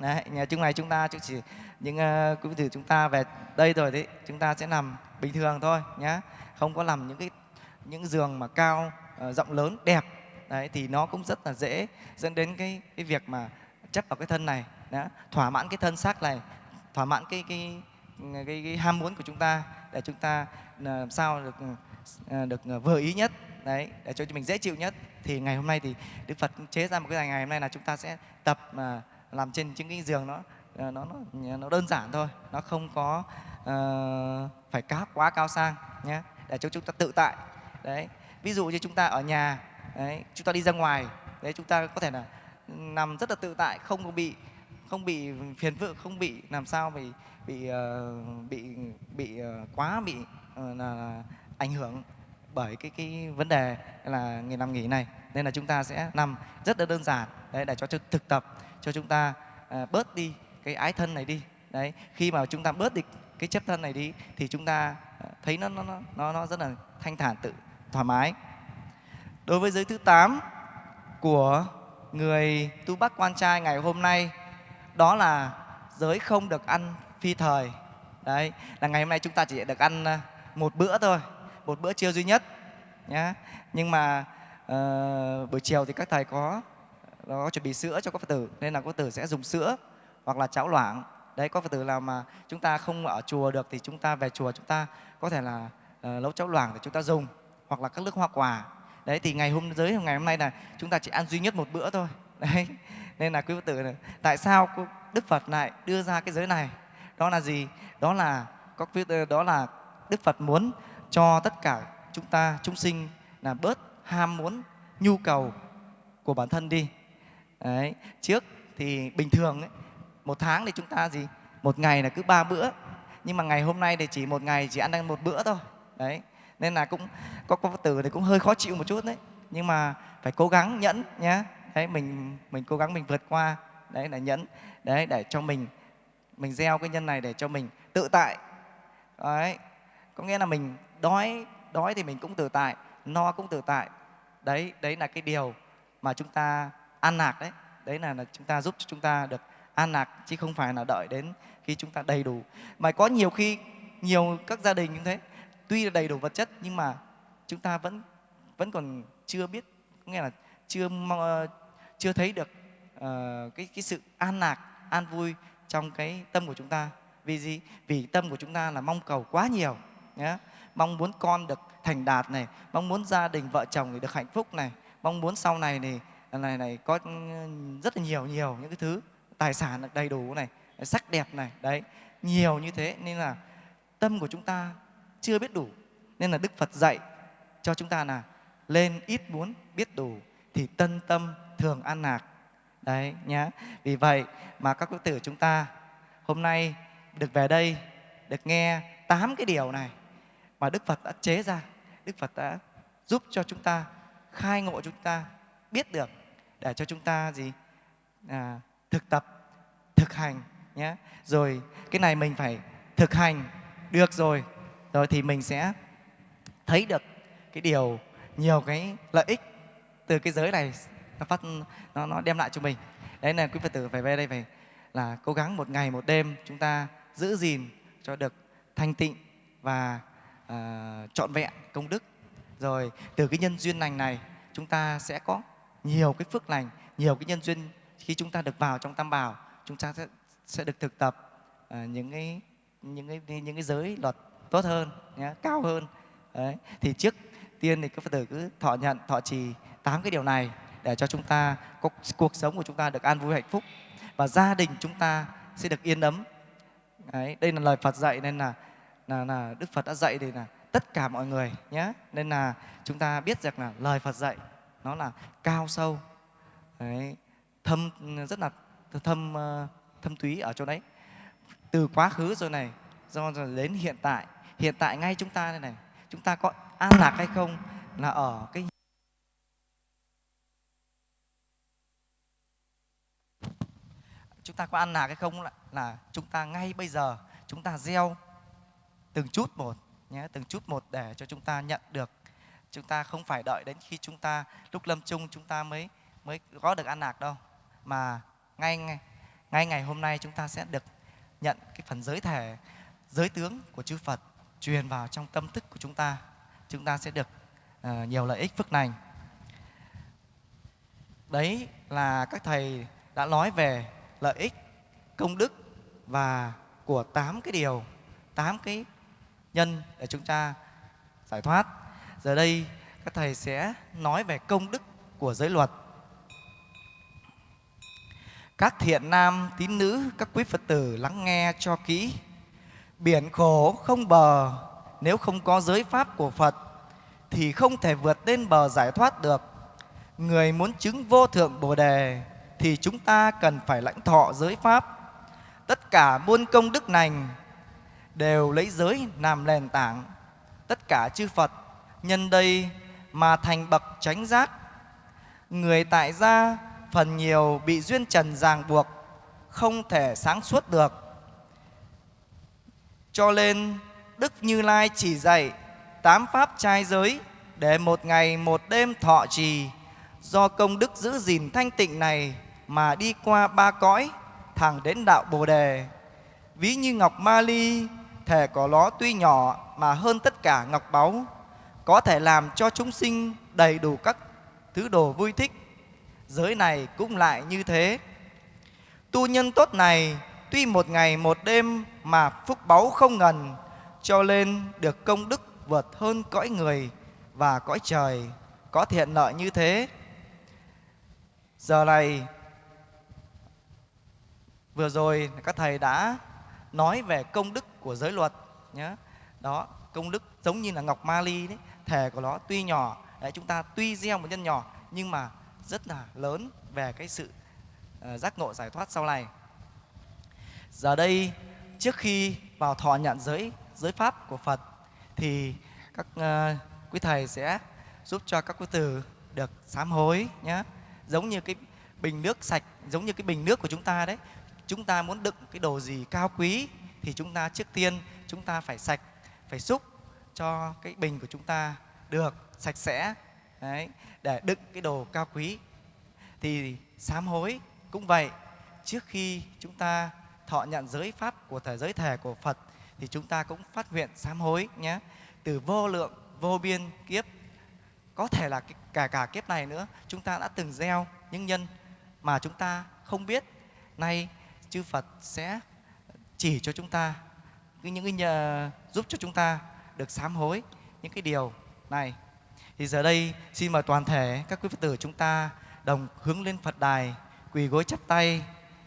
Đấy, nhà chung này chúng ta chỉ những uh, quý phật tử chúng ta về đây rồi đấy chúng ta sẽ nằm bình thường thôi nhé không có làm những cái những giường mà cao uh, rộng lớn đẹp. Đấy thì nó cũng rất là dễ dẫn đến cái cái việc mà chấp vào cái thân này đó, thỏa mãn cái thân xác này thỏa mãn cái cái cái, cái, cái ham muốn của chúng ta để chúng ta ờ, làm sao được ờ, được ờ, vừa ý nhất đấy để cho mình dễ chịu nhất. Thì ngày hôm nay thì Đức Phật chế ra một cái ngày hôm nay là chúng ta sẽ tập mà làm trên những cái giường nó nó nó, nó đơn giản thôi nó không có uh, phải cáp quá cao sang nhé để cho chúng ta tự tại. Đấy ví dụ như chúng ta ở nhà đấy chúng ta đi ra ngoài đấy chúng ta có thể là nằm rất là tự tại không có bị không bị phiền vự không bị làm sao bị bị uh, bị bị uh, quá bị uh, là ảnh hưởng bởi cái cái vấn đề là ngày nằm nghỉ này. Nên là chúng ta sẽ nằm rất là đơn giản. Đấy để cho thực tập cho chúng ta bớt đi cái ái thân này đi. Đấy khi mà chúng ta bớt đi cái chấp thân này đi thì chúng ta thấy nó nó nó nó rất là thanh thản tự thoải mái. Đối với giới thứ 8 của người tu bắc quan trai ngày hôm nay đó là giới không được ăn phi thời. Đấy là ngày hôm nay chúng ta chỉ được ăn ờ, một bữa thôi một bữa trưa duy nhất nhé nhưng mà uh, buổi chiều thì các thầy có có chuẩn bị sữa cho các phật tử nên là các phật tử sẽ dùng sữa hoặc là cháo loãng. Đấy có phật tử nào mà chúng ta không ở chùa được thì chúng ta về chùa chúng ta có thể là ờ, uh, nấu cháo loãng để chúng ta dùng hoặc là các nước hoa quả. Đấy thì ngày hôm giới ngày hôm nay là chúng ta chỉ ăn duy nhất một bữa thôi. Đấy nên là quý phật tử này, tại sao đức phật lại đưa ra cái giới này? Đó là gì? Đó là có quý đó là đức phật muốn cho tất cả chúng ta chúng sinh là bớt ham muốn nhu cầu của bản thân đi. Đấy trước thì bình thường ấy, một tháng thì chúng ta gì? Một ngày là cứ ba bữa. Nhưng mà ngày hôm nay thì chỉ một ngày chỉ ăn được một bữa thôi. Đấy nên là cũng có Phật tử thì cũng hơi khó chịu một chút đấy. Nhưng mà phải cố gắng nhẫn nhé đấy mình mình cố gắng mình vượt qua đấy là nhẫn đấy để cho mình mình gieo cái nhân này để cho mình tự tại. Đấy có nghĩa là mình đói đói thì mình cũng tự tại no cũng tự tại. Đấy đấy là cái điều mà chúng ta an lạc đấy. Đấy là, là chúng ta giúp cho chúng ta được an lạc chứ không phải là đợi đến khi chúng ta đầy đủ. Mà có nhiều khi nhiều các gia đình như thế tuy là đầy đủ vật chất nhưng mà chúng ta vẫn vẫn còn chưa biết nghĩa là chưa chưa thấy được uh, cái cái sự an lạc an vui trong cái tâm của chúng ta. Vì gì? Vì tâm của chúng ta là mong cầu quá nhiều nhé mong muốn con được thành đạt này mong muốn gia đình vợ chồng được hạnh phúc này mong muốn sau này này này này có ừ, rất là nhiều nhiều những cái thứ tài sản được đầy đủ này sắc đẹp này đấy nhiều như thế. Nên là tâm của chúng ta chưa biết đủ nên là đức phật dạy cho chúng ta là lên ít muốn biết đủ thì tân tâm thường an lạc đấy nhá. Vì vậy mà các quý tử chúng ta hôm nay được về đây được nghe tám cái điều này mà đức phật đã chế ra. Đức phật đã giúp cho chúng ta khai ngộ chúng ta biết được để cho chúng ta gì? À, thực tập thực hành nhé rồi cái này mình phải thực hành được rồi. Rồi thì mình sẽ thấy được cái điều nhiều cái lợi ích từ cái giới này nó phát nó nó đem lại cho mình. Đấy là quý phật tử phải về đây phải là cố gắng một ngày một đêm chúng ta giữ gìn cho được thanh tịnh và uh, trọn vẹn công đức. Rồi từ cái nhân duyên lành này chúng ta sẽ có nhiều cái phước lành nhiều cái nhân duyên khi chúng ta được vào trong tam bảo chúng ta sẽ sẽ được thực tập uh, những cái những cái những cái giới luật tốt hơn nhé, cao hơn. Đấy thì trước tiên thì các phật tử cứ thọ nhận thọ trì tám cái điều này để cho chúng ta có cuộc sống của chúng ta được an vui hạnh phúc và gia đình chúng ta sẽ được yên ấm. Đấy, đây là lời Phật dạy nên là là, là Đức Phật đã dạy thì là tất cả mọi người nhé. Nên là chúng ta biết rằng là lời Phật dạy nó là cao sâu. Đấy, thâm rất là thâm ờ, thâm túy ở chỗ đấy. Từ quá khứ rồi này do rồi đến hiện tại. Hiện tại ngay chúng ta đây này chúng ta có an lạc hay không là ở cái chúng ta có ăn lạc hay không là, là chúng ta ngay bây giờ chúng ta gieo từng chút một nhé từng chút một để cho chúng ta nhận được. Chúng ta không phải đợi đến khi chúng ta lúc lâm chung chúng ta mới mới có được ăn lạc đâu. Mà ngay ngay ngay ngày hôm nay chúng ta sẽ được nhận cái phần giới thể giới tướng của chư Phật truyền vào trong tâm thức của chúng ta. Chúng ta sẽ được uh, nhiều lợi ích phước lành. Đấy là các thầy đã nói về lợi ích, công đức và của tám cái điều, tám cái nhân để chúng ta giải thoát. Giờ đây, các thầy sẽ nói về công đức của giới luật. Các thiện nam, tín nữ, các quý phật tử lắng nghe cho kỹ. Biển khổ không bờ, nếu không có giới pháp của phật, thì không thể vượt lên bờ giải thoát được. Người muốn chứng vô thượng bồ đề thì chúng ta cần phải lãnh thọ giới pháp. Tất cả muôn công đức lành đều lấy giới làm nền tảng. Tất cả chư phật, nhân đây mà thành bậc chánh giác. Người tại gia phần nhiều bị duyên trần ràng buộc, không thể sáng suốt được. Cho nên, đức như lai chỉ dạy tám pháp trai giới để một ngày một đêm thọ trì. Do công đức giữ gìn thanh tịnh này mà đi qua ba cõi, thẳng đến đạo bồ đề. Ví như ngọc ma ly thể của nó tuy nhỏ mà hơn tất cả ngọc báu, có thể làm cho chúng sinh đầy đủ các thứ đồ vui thích. Giới này cũng lại như thế. Tu nhân tốt này, tuy một ngày một đêm mà phúc báu không ngần, cho nên được công đức vượt hơn cõi người và cõi trời, có thiện lợi như thế. Giờ này vừa rồi các thầy đã nói về công đức của giới luật nhé. Đó, công đức giống như là ngọc ma ly đấy, thể của nó tuy nhỏ, đấy, chúng ta tuy gieo một nhân nhỏ nhưng mà rất là lớn về cái sự uh, giác ngộ giải thoát sau này. Giờ đây trước khi vào thọ nhận giới giới pháp của Phật thì các uh, quý thầy sẽ giúp cho các quý tử được sám hối nhé. Giống như cái bình nước sạch, giống như cái bình nước của chúng ta đấy. Chúng ta muốn đựng cái đồ gì cao quý thì chúng ta trước tiên chúng ta phải sạch, phải xúc cho cái bình của chúng ta được sạch sẽ đấy, để đựng cái đồ cao quý. Thì sám hối cũng vậy. Trước khi chúng ta thọ nhận giới pháp của thể giới thể của Phật thì chúng ta cũng phát nguyện sám hối nhé. Từ vô lượng, vô biên kiếp có thể là cả cả kiếp này nữa chúng ta đã từng gieo những nhân mà chúng ta không biết nay chư Phật sẽ chỉ cho chúng ta những cái nhờ, giúp cho chúng ta được sám hối những cái điều này. Thì giờ đây xin mời toàn thể các quý Phật tử chúng ta đồng hướng lên Phật đài quỳ gối chắp tay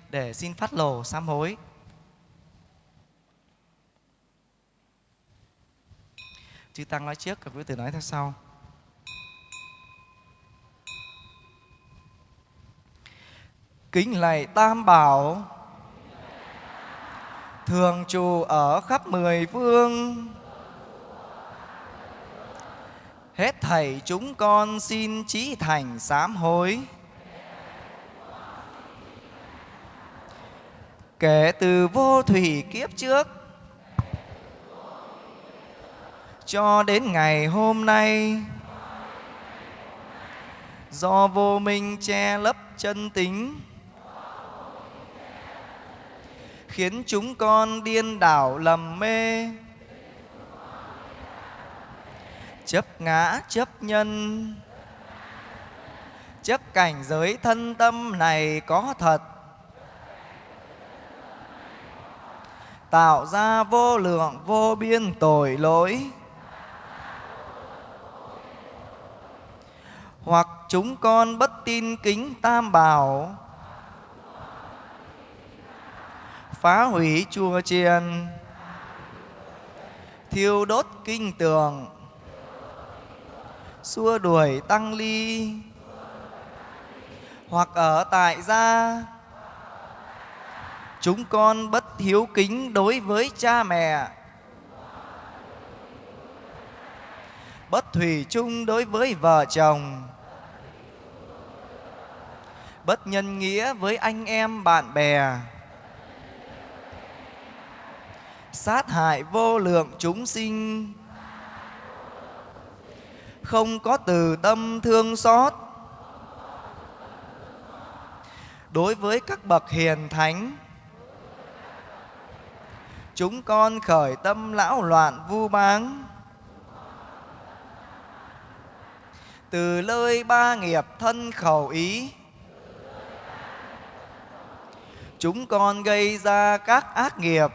để xin phát lồ sám hối. Chư tăng nói trước các quý tử nói theo sau. Kính lạy tam bảo thường trụ ở khắp mười phương hết thảy chúng con xin trí thành sám hối. Kể từ vô thủy kiếp trước, cho đến ngày hôm nay, do vô minh che lấp chân tính khiến chúng con điên đảo lầm mê. Chấp ngã, chấp nhân. Chấp cảnh giới thân tâm này có thật. Tạo ra vô lượng, vô biên tội lỗi. Hoặc chúng con bất tin kính tam bảo. Phá hủy chùa chiền thiêu đốt kinh tường. Xua đuổi tăng ly. Hoặc ở tại gia. Chúng con bất hiếu kính đối với cha mẹ. Bất thủy chung đối với vợ chồng. Bất nhân nghĩa với anh em bạn bè sát hại vô lượng chúng sinh. Không có từ tâm thương xót. Đối với các bậc hiền thánh, chúng con khởi tâm lão loạn vu báng từ lơi ba nghiệp thân khẩu ý, chúng con gây ra các ác nghiệp.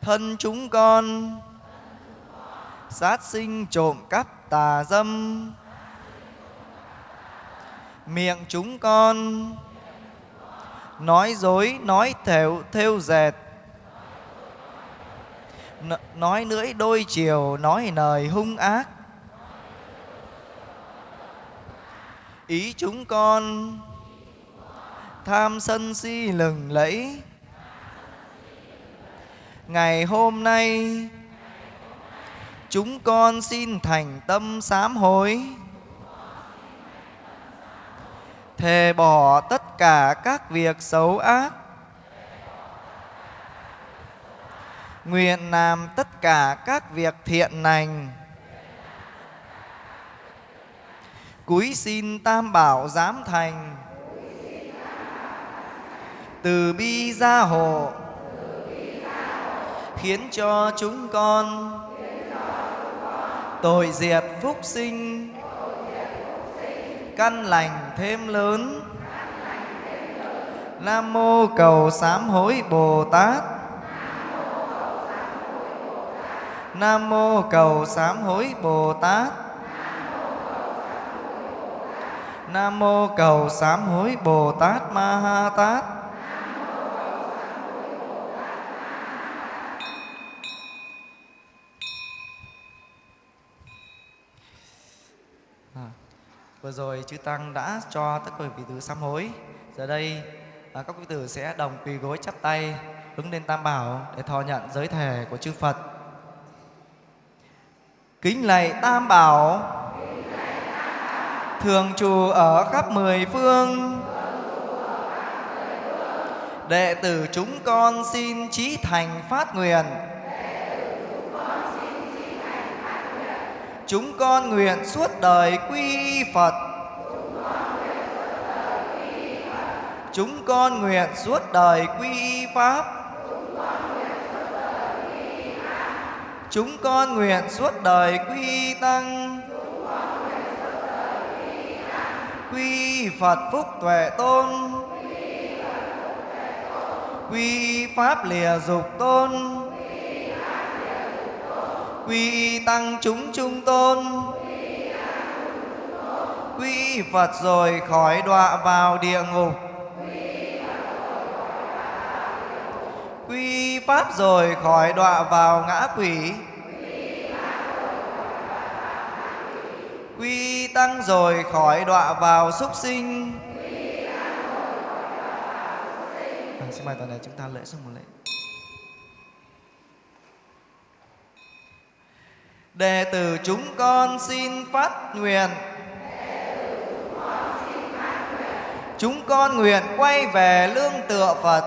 Thân chúng con. Sát sinh trộm cắp tà dâm. Miệng chúng con. Nói dối, nói thều thêu dệt nói lưỡi đôi chiều, nói lời hung ác. Ý chúng con. Tham sân si lừng lẫy ngày hôm nay. Chúng con xin thành tâm sám hối. Thề bỏ tất cả các việc xấu ác. Nguyện làm tất cả các việc thiện lành. Cúi xin tam bảo giám thành. Từ bi gia hộ khiến cho chúng con tội diệt phúc sinh, căn lành thêm lớn nam mô cầu sám hối bồ tát Nam mô cầu sám hối Bồ Tát. Nam mô cầu sám hối Bồ Tát Ma Ha Tát. Vừa rồi chư tăng đã cho tất cả vị tử sám hối. Giờ đây à, các quý tử sẽ đồng quỳ gối chắp tay hướng lên Tam Bảo để thọ nhận giới thể của chư Phật. Kính lạy Tam Bảo, thường trụ ở khắp mười phương. Đệ tử chúng con xin trí thành phát nguyện. Chúng con nguyện suốt đời quy Phật. Chúng con nguyện suốt đời quy Pháp. Chúng con nguyện suốt đời quy Tăng. Quy Phật Phúc Tuệ Tôn. Quy Pháp Lìa Dục Tôn. Quy Tăng Chúng Trung Tôn. Quy Phật rồi khỏi đọa vào địa ngục. Quy Pháp rồi khỏi đọa vào ngã quỷ. Quy Tăng rồi khỏi đọa vào súc sinh. À, xin mời toàn thể chúng ta lễ xong một lễ. Đệ tử chúng con xin phát nguyện. Chúng con nguyện quay về lương tựa Phật.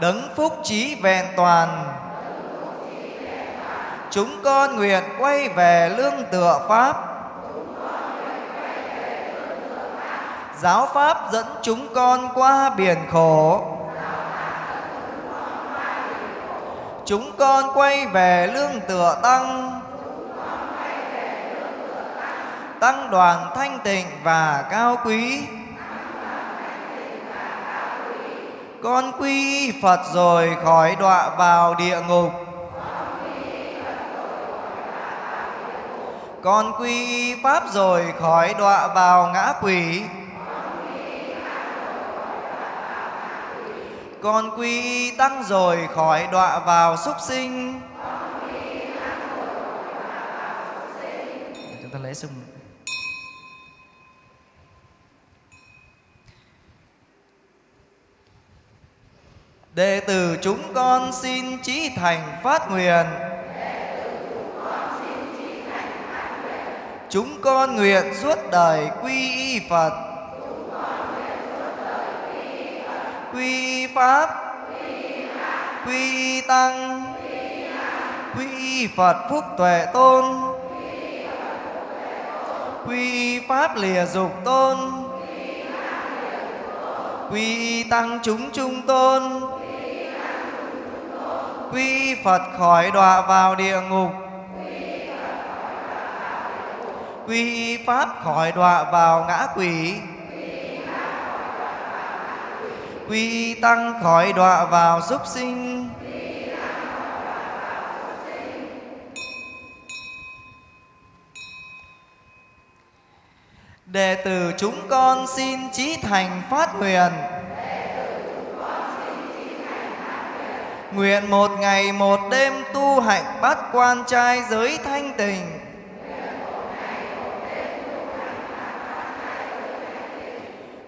Đấng phúc trí vẹn toàn. Chúng con nguyện quay về lương tựa Pháp. Giáo Pháp dẫn chúng con qua biển khổ. Chúng con quay về lương tựa Tăng. Tăng đoàn thanh tịnh và cao quý. Con quy Phật rồi khỏi đọa vào địa ngục. Con quy Pháp rồi khỏi đọa vào ngã quỷ. Con quy Tăng rồi khỏi đọa vào súc sinh. Chúng ta lễ xung Đệ tử chúng con xin trí thành phát nguyện. Chúng con nguyện suốt đời quy y Phật. Quy Pháp. Quy Tăng. Quy Phật Phúc Tuệ Tôn. Quy Pháp Lìa Dục Tôn. Quy Tăng Chúng Trung Tôn. Quy Phật khỏi đọa vào địa ngục. Quy Pháp khỏi đọa vào ngã quỷ. Quy Tăng khỏi đọa vào súc sinh. Đệ tử chúng con xin trí thành phát nguyện. Nguyện một ngày một đêm tu hạnh bát quan trai giới thanh tình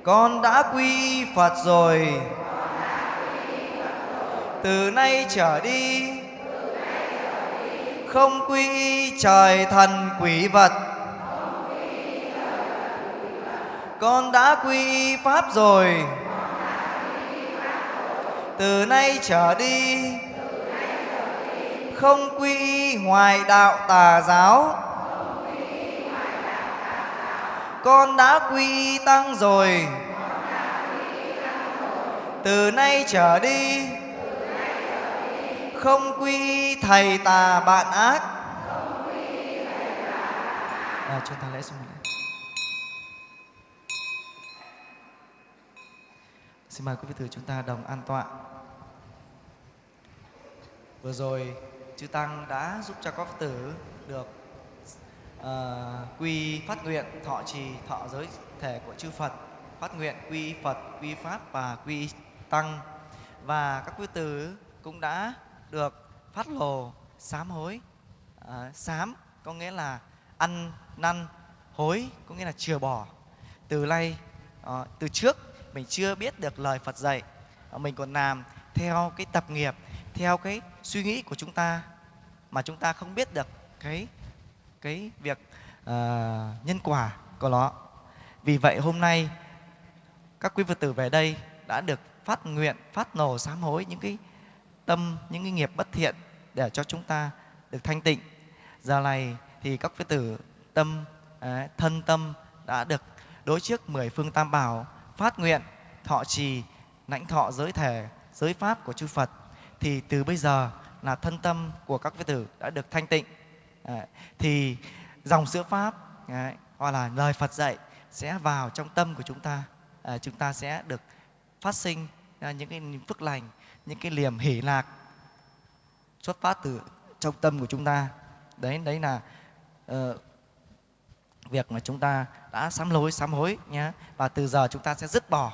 Con đã quy Phật rồi. Từ nay trở đi, Không quy trời thần quỷ vật. Con đã quy Pháp rồi. Từ nay trở đi, Không quy ngoài đạo tà giáo con đã quy tăng rồi. Từ nay trở đi không quy thầy tà bạn ác. Ờ, à, chúng ta lễ xong rồi. xin mời quý vị thử chúng ta đồng an tọa. Vừa rồi chư tăng đã giúp cho các Phật tử được uh, quy phát nguyện thọ trì thọ giới thể của chư Phật phát nguyện quy Phật quy Pháp và quy Tăng. Và các quý tử cũng đã được phát lồ sám hối. Uh, sám có nghĩa là ăn năn hối có nghĩa là chừa bỏ. Từ nay uh, từ trước mình chưa biết được lời Phật dạy uh, mình còn làm theo cái tập nghiệp theo cái suy nghĩ của chúng ta mà chúng ta không biết được cái cái việc uh, nhân quả của nó. Vì vậy hôm nay các quý Phật tử về đây đã được phát nguyện phát nổ sám hối những cái tâm những cái nghiệp bất thiện để cho chúng ta được thanh tịnh. Giờ này thì các Phật tử tâm ờ, thân tâm đã được đối trước mười phương tam bảo phát nguyện thọ trì lãnh thọ giới thể giới pháp của chư Phật. Thì từ bây giờ là thân tâm của các Phật tử đã được thanh tịnh thì dòng sữa pháp hoặc là lời Phật dạy sẽ vào trong tâm của chúng ta. À, chúng ta sẽ được phát sinh những cái phước lành những cái liềm hỷ lạc xuất phát từ trong tâm của chúng ta. Đấy đấy là uh, việc mà chúng ta đã sám lối sám hối nhé và từ giờ chúng ta sẽ dứt bỏ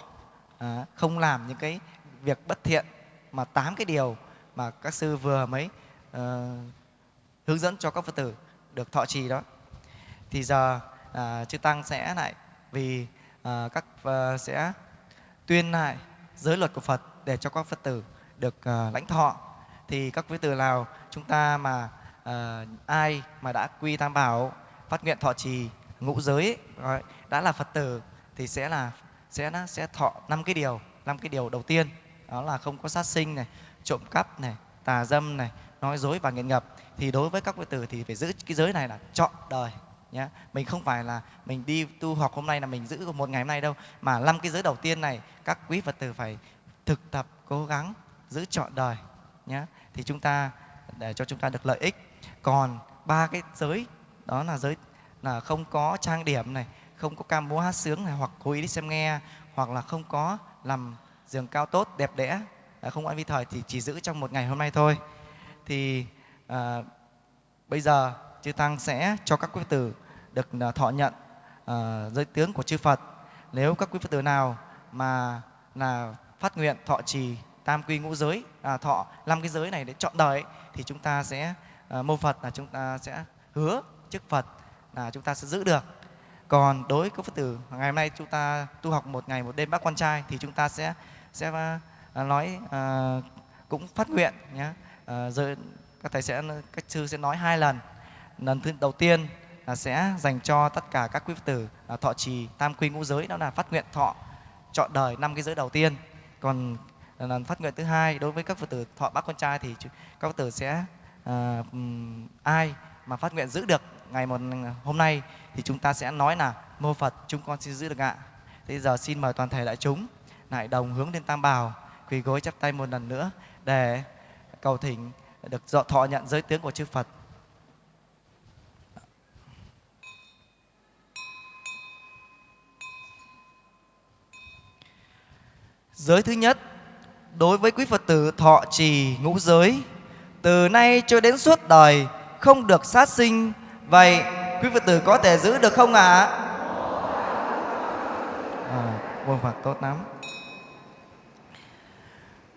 à, không làm những cái việc bất thiện mà tám cái điều mà các sư vừa mới uh, hướng dẫn cho các phật tử được thọ trì đó. Thì giờ à, chư tăng sẽ lại vì à, các à, sẽ tuyên lại giới luật của Phật để cho các Phật tử được à, lãnh thọ. Thì các Phật tử nào chúng ta mà à, ai mà đã quy tam bảo phát nguyện thọ trì ngũ giới ấy, đã là Phật tử thì sẽ là sẽ nó sẽ thọ năm cái điều năm cái điều đầu tiên. Đó là không có sát sinh này trộm cắp này tà dâm này nói dối và nghiện ngập thì đối với các Phật tử thì phải giữ cái giới này là trọn đời nhé mình không phải là mình đi tu học hôm nay là mình giữ một ngày hôm nay đâu, mà năm cái giới đầu tiên này, các quý phật tử phải thực tập, cố gắng giữ trọn đời nhé thì chúng ta, để cho chúng ta được lợi ích. Còn ba cái giới, đó là giới, là không có trang điểm này, không có ca múa hát sướng này, hoặc cố ý đi xem nghe, hoặc là không có làm giường cao tốt, đẹp đẽ à, không ăn vi thời thì chỉ giữ trong một ngày hôm nay thôi. Thì à, bây giờ chư tăng sẽ cho các quý Phật tử được à, thọ nhận à, giới tướng của chư Phật. Nếu các quý Phật tử nào mà là phát nguyện thọ trì tam quy ngũ giới, à, thọ năm cái giới này để chọn đời ấy, thì chúng ta sẽ à, mô Phật là chúng ta sẽ hứa trước Phật là chúng ta sẽ giữ được. Còn đối với các Phật tử ngày hôm nay chúng ta tu học một ngày một đêm bác quan trai thì chúng ta sẽ sẽ à, nói à, cũng phát nguyện nhé. À, giới các thầy sẽ các sư sẽ nói hai lần lần thứ đầu tiên là sẽ dành cho tất cả các quý Phật tử là thọ trì tam quy ngũ giới đó là phát nguyện thọ chọn đời năm cái giới đầu tiên còn lần phát nguyện thứ hai đối với các Phật tử thọ bác con trai thì các Phật tử sẽ à, ai mà phát nguyện giữ được ngày một hôm nay thì chúng ta sẽ nói là mô Phật chúng con xin giữ được ạ. Thế giờ xin mời toàn thể đại chúng lại đồng hướng lên tam bảo quỳ gối chắp tay một lần nữa để cầu thỉnh được dọ thọ nhận giới tiếng của chư Phật. Giới thứ nhất, đối với quý Phật tử thọ trì ngũ giới, từ nay cho đến suốt đời không được sát sinh. Vậy quý Phật tử có thể giữ được không ạ? À, vâng Phật tốt lắm.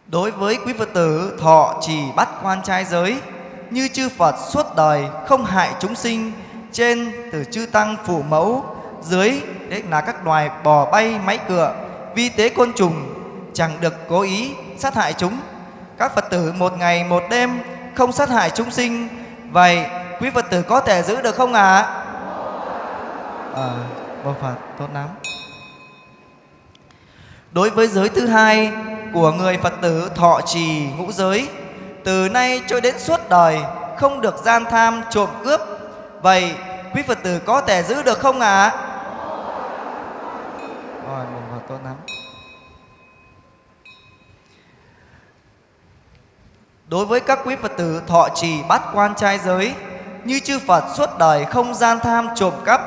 Đối với quý Phật tử thọ trì bắt quan trai giới, như chư Phật suốt đời không hại chúng sinh, trên từ chư tăng phủ mẫu, dưới đấy là các loài bò bay máy cựa, vi tế côn trùng, chẳng được cố ý sát hại chúng. Các Phật tử một ngày một đêm không sát hại chúng sinh. Vậy quý Phật tử có thể giữ được không ạ? À? À, Bồ Phật tốt lắm. Đối với giới thứ hai của người Phật tử thọ trì ngũ giới, từ nay cho đến suốt đời không được gian tham trộm cướp. Vậy quý Phật tử có thể giữ được không ạ? À? Rồi, Bồ Phật tốt lắm. Đối với các quý Phật tử thọ trì bát quan trai giới Như chư Phật suốt đời không gian tham trộm cắp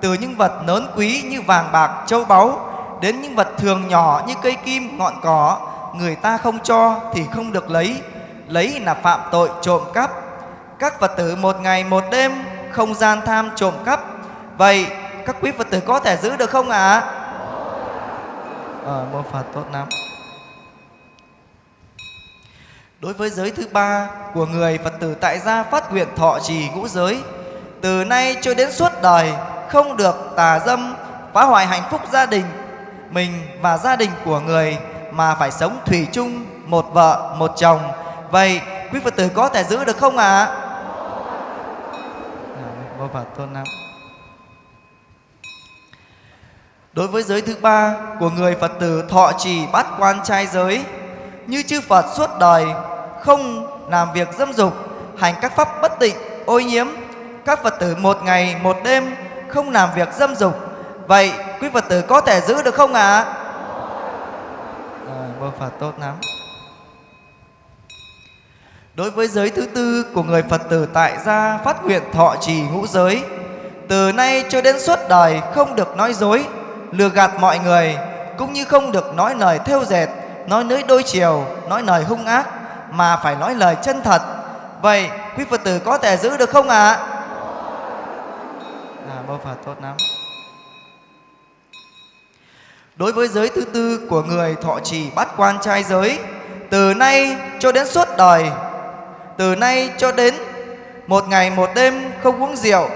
Từ những vật lớn quý như vàng bạc châu báu Đến những vật thường nhỏ như cây kim ngọn cỏ Người ta không cho thì không được lấy lấy là phạm tội trộm cắp. Các Phật tử một ngày một đêm không gian tham trộm cắp. Vậy các quý Phật tử có thể giữ được không ạ? À? Ờ, mô Phật tốt lắm. Đối với giới thứ ba của người Phật tử tại gia phát nguyện thọ trì ngũ giới, từ nay cho đến suốt đời không được tà dâm, phá hoại hạnh phúc gia đình mình và gia đình của người mà phải sống thủy chung một vợ một chồng. Vậy quý Phật tử có thể giữ được không ạ? À? Vô Phật tôn lắm. Đối với giới thứ ba của người Phật tử thọ trì bát quan trai giới, như chư Phật suốt đời không làm việc dâm dục, hành các pháp bất tịnh, ô nhiễm. Các Phật tử một ngày một đêm không làm việc dâm dục. Vậy quý Phật tử có thể giữ được không ạ? À? Rồi, Phật tốt lắm. Đối với giới thứ tư của người Phật tử tại gia phát nguyện thọ trì ngũ giới, từ nay cho đến suốt đời không được nói dối, lừa gạt mọi người, cũng như không được nói lời theo dệt, nói nới đôi chiều, nói lời hung ác, mà phải nói lời chân thật. Vậy quý Phật tử có thể giữ được không ạ? À? À, Bồ Phật tốt lắm. Đối với giới thứ tư của người thọ trì bát quan trai giới, từ nay cho đến suốt đời, từ nay cho đến một ngày một đêm không uống rượu,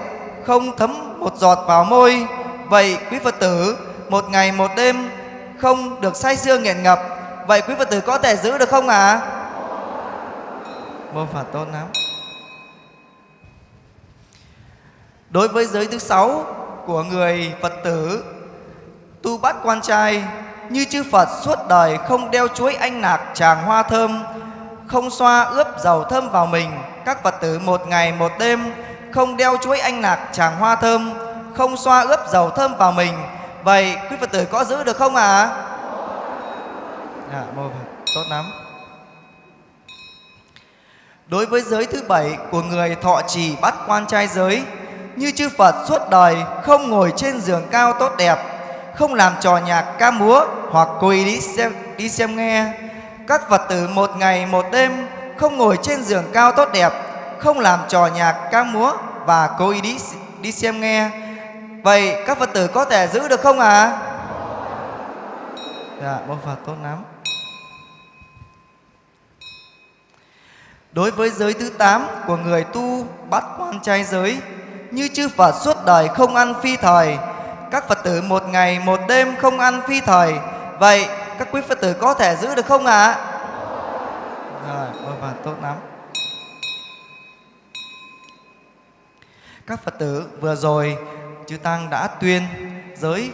không thấm một giọt vào môi. Vậy quý Phật tử một ngày một đêm không được say sưa nghiện ngập. Vậy quý Phật tử có thể giữ được không ạ? À? Mô Phật tốt lắm. Đối với giới thứ sáu của người Phật tử tu bát quan trai như chư Phật suốt đời không đeo chuối anh nạc tràng hoa thơm, không xoa ướp dầu thơm vào mình. Các Phật tử một ngày một đêm không đeo chuối anh nạc tràng hoa thơm, không xoa ướp dầu thơm vào mình. Vậy quý Phật tử có giữ được không ạ? À? à, mô Phật, tốt lắm. Đối với giới thứ bảy của người thọ trì bắt quan trai giới, như chư Phật suốt đời không ngồi trên giường cao tốt đẹp, không làm trò nhạc ca múa hoặc quỳ đi xem, đi xem nghe. Các Phật tử một ngày một đêm không ngồi trên giường cao tốt đẹp, không làm trò nhạc ca múa và cố ý đi, đi xem nghe. Vậy các Phật tử có thể giữ được không ạ? À? Dạ, Bố Phật tốt lắm. Đối với giới thứ tám của người tu bắt quan trai giới, như chư Phật suốt đời không ăn phi thời, các Phật tử một ngày một đêm không ăn phi thời. Vậy các quý Phật tử có thể giữ được không ạ? À? Rồi, vâng, tốt lắm. Các Phật tử vừa rồi chư Tăng đã tuyên giới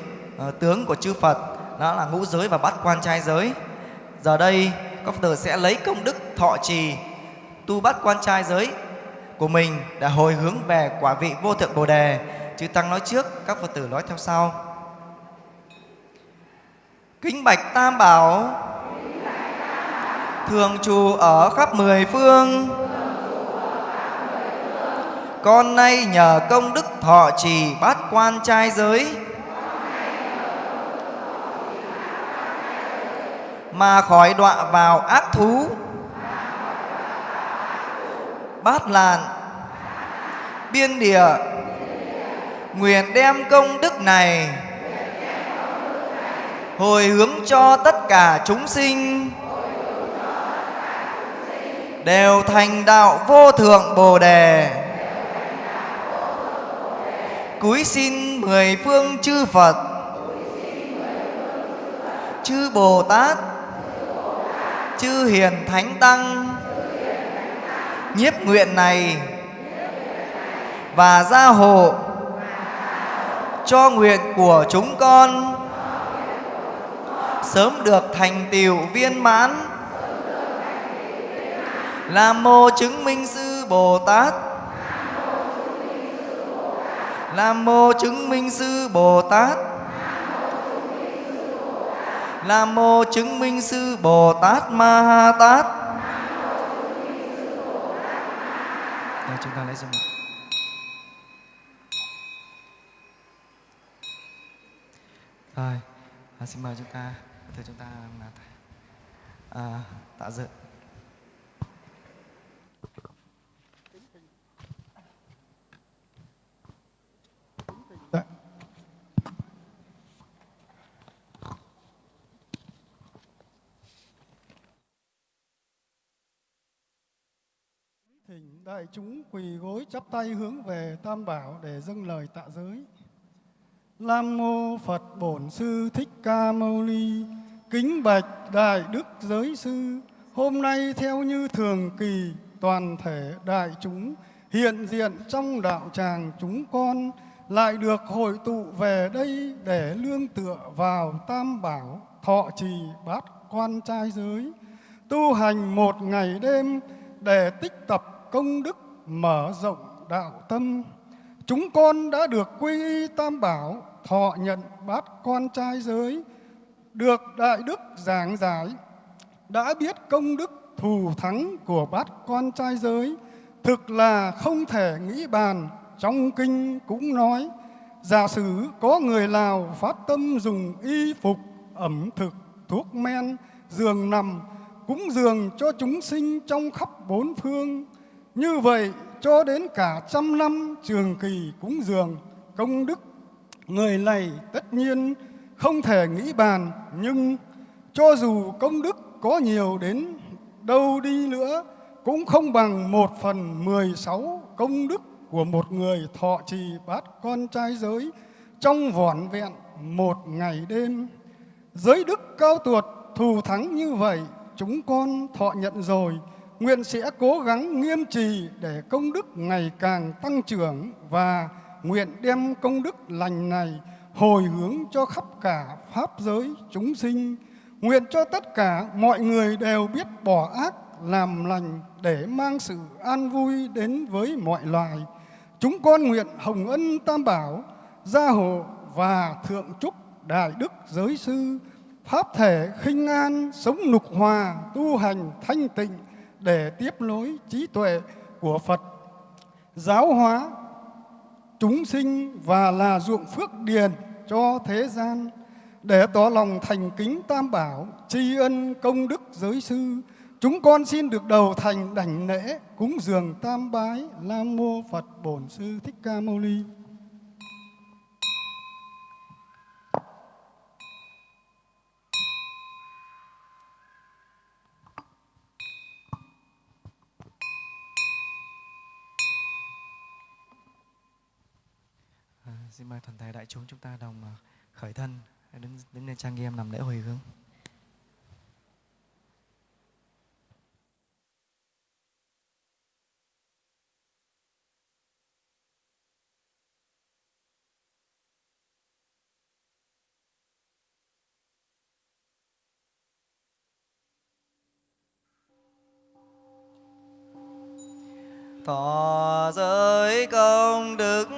uh, tướng của chư Phật đó là ngũ giới và bắt quan trai giới. Giờ đây các Phật tử sẽ lấy công đức thọ trì tu bắt quan trai giới của mình để hồi hướng về quả vị vô thượng Bồ Đề. Chư Tăng nói trước, các Phật tử nói theo sau. Kính bạch Tam Bảo. Thường trù ở khắp mười phương. Con nay nhờ công đức thọ trì bát quan trai giới. Mà khỏi đọa vào ác thú. Bát làn. Biên địa nguyện đem công đức này hồi hướng cho tất cả chúng sinh đều thành đạo vô thượng bồ đề. Cúi xin mười phương chư phật, chư bồ tát, chư hiền thánh tăng, nhiếp nguyện này và gia hộ cho nguyện của chúng con. Sớm được thành tựu viên mãn. Nam mô chứng minh sư bồ tát. Nam mô chứng minh sư bồ tát. Nam mô chứng minh sư bồ tát ma ha tát. Chúng ta lấy dùng Rồi, à, xin mời chúng ta, thưa chúng ta à, tạ dự. Dạ. Thỉnh đại chúng quỳ gối chắp tay hướng về Tam Bảo để dâng lời tạ giới. Nam mô Phật Bổn Sư Thích Ca Mâu Ni. Kính bạch đại đức giới sư. Hôm nay theo như thường kỳ toàn thể đại chúng hiện diện trong đạo tràng chúng con lại được hội tụ về đây để lương tựa vào Tam Bảo thọ trì bát quan trai giới tu hành một ngày đêm để tích tập công đức mở rộng đạo tâm. Chúng con đã được quy y tam bảo, thọ nhận bát con trai giới, được đại đức giảng giải, đã biết công đức thù thắng của bát con trai giới, thực là không thể nghĩ bàn, trong kinh cũng nói, giả sử có người Lào phát tâm dùng y phục, ẩm thực, thuốc men, giường nằm, cúng dường cho chúng sinh trong khắp bốn phương. Như vậy cho đến cả trăm năm trường kỳ cúng dường công đức. Người này tất nhiên không thể nghĩ bàn, nhưng cho dù công đức có nhiều đến đâu đi nữa, cũng không bằng một phần mười sáu công đức của một người thọ trì bát con trai giới trong vỏn vẹn một ngày đêm. Giới đức cao tuột thù thắng như vậy chúng con thọ nhận rồi, nguyện sẽ cố gắng nghiêm trì để công đức ngày càng tăng trưởng và nguyện đem công đức lành này hồi hướng cho khắp cả pháp giới chúng sinh. Nguyện cho tất cả mọi người đều biết bỏ ác làm lành để mang sự an vui đến với mọi loài. Chúng con nguyện hồng ân tam bảo, gia hộ và thượng trúc đại đức giới sư pháp thể khinh an, sống nục hòa, tu hành thanh tịnh để tiếp nối trí tuệ của Phật, giáo hóa chúng sinh và là ruộng phước điền cho thế gian để tỏ lòng thành kính tam bảo, tri ân công đức giới sư. Chúng con xin được đầu thành đảnh lễ cúng dường tam bái Nam mô Phật Bổn Sư Thích Ca Mâu Ni. Toàn thể đại chúng chúng ta đồng à, khởi thân, đứng đứng lên trang nghiêm làm lễ hồi hướng. Thọ giới công đức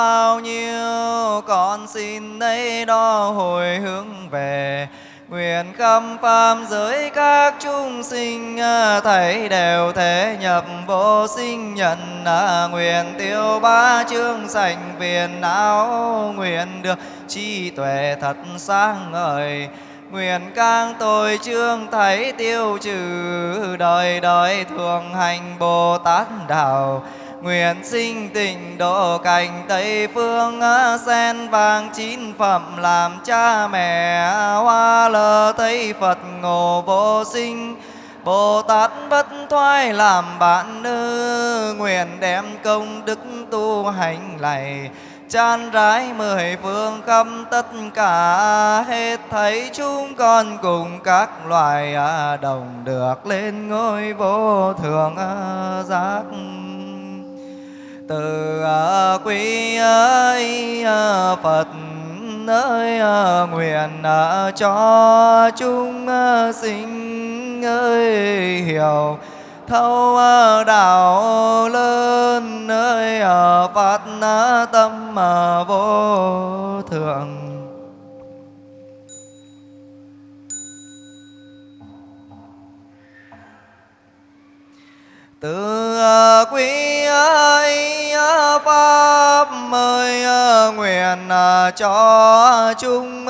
bao nhiêu, Con xin nấy đo hồi hướng về. Nguyện khâm pháp giới các chúng sinh à, Thầy đều thể nhập vô sinh nhận à, Nguyện tiêu ba chương sành viền não. Nguyện được trí tuệ thật sáng ngời. Nguyện càng tôi chương thấy tiêu trừ, Đời đời thường hành Bồ Tát Đạo. Nguyện sinh tình độ cảnh Tây Phương Sen vàng chín phẩm làm cha mẹ. Hoa lơ Tây Phật ngộ vô sinh. Bồ Tát bất thoái làm bạn nữ. Nguyện đem công đức tu hành lạy. Chan rái mười phương khắp tất cả. Hết thấy chúng con cùng các loài à, đồng được lên ngôi vô thượng à, giác từ à, quý ấy à, Phật ơi à, nguyện cho chúng sinh ơi, hiểu thâu đạo lớn nơi phát tâm vô thượng. Từ ờ, quý ấy ờ, pháp mời ờ, nguyện cho chúng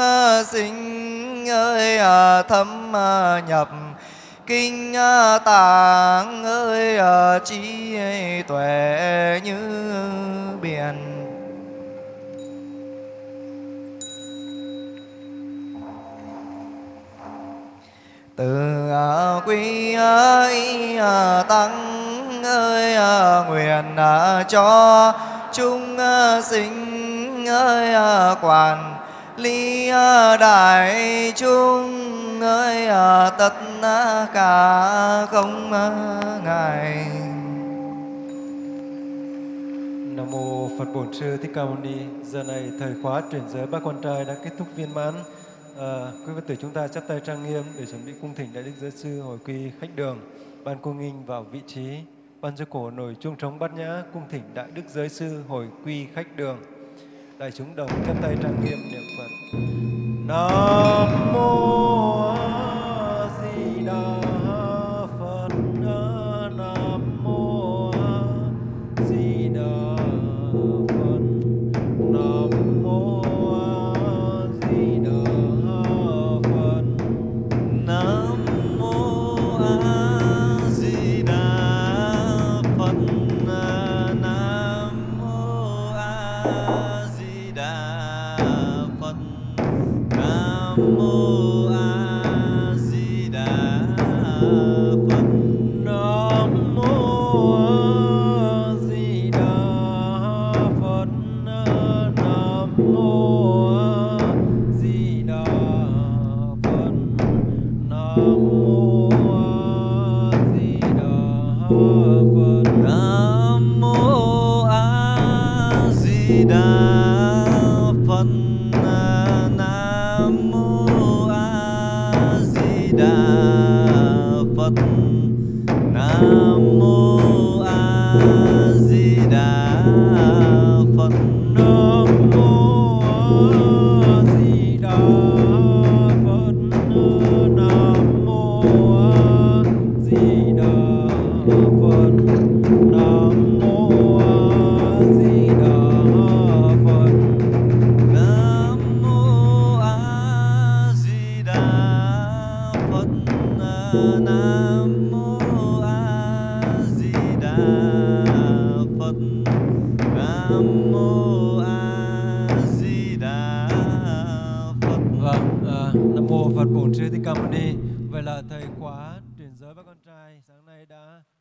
sinh, ơi thâm nhập kinh tạng, ơi trí tuệ như biển. Từ à, quý ơi à, tăng ơi à, nguyện cho chúng sinh ơi quản ly đại chúng ơi tất cả không à, ngại Nam mô Phật Bổn Sư Thích Ca Mâu Ni. Giờ này thời khóa chuyển giới ba con trai đã kết thúc viên mãn. À, quý Phật tử chúng ta chắp tay trang nghiêm để chuẩn bị cung thỉnh Đại Đức Giới Sư hồi quy khách đường. Ban cung nghinh vào vị trí. Ban cho cổ nổi chuông trống bát nhã cung thỉnh Đại Đức Giới Sư hồi quy khách đường. Đại chúng đồng chắp tay trang nghiêm niệm Phật. Nam mô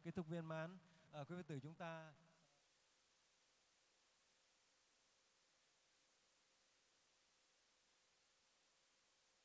kết thúc viên mãn. À, quý Phật tử chúng ta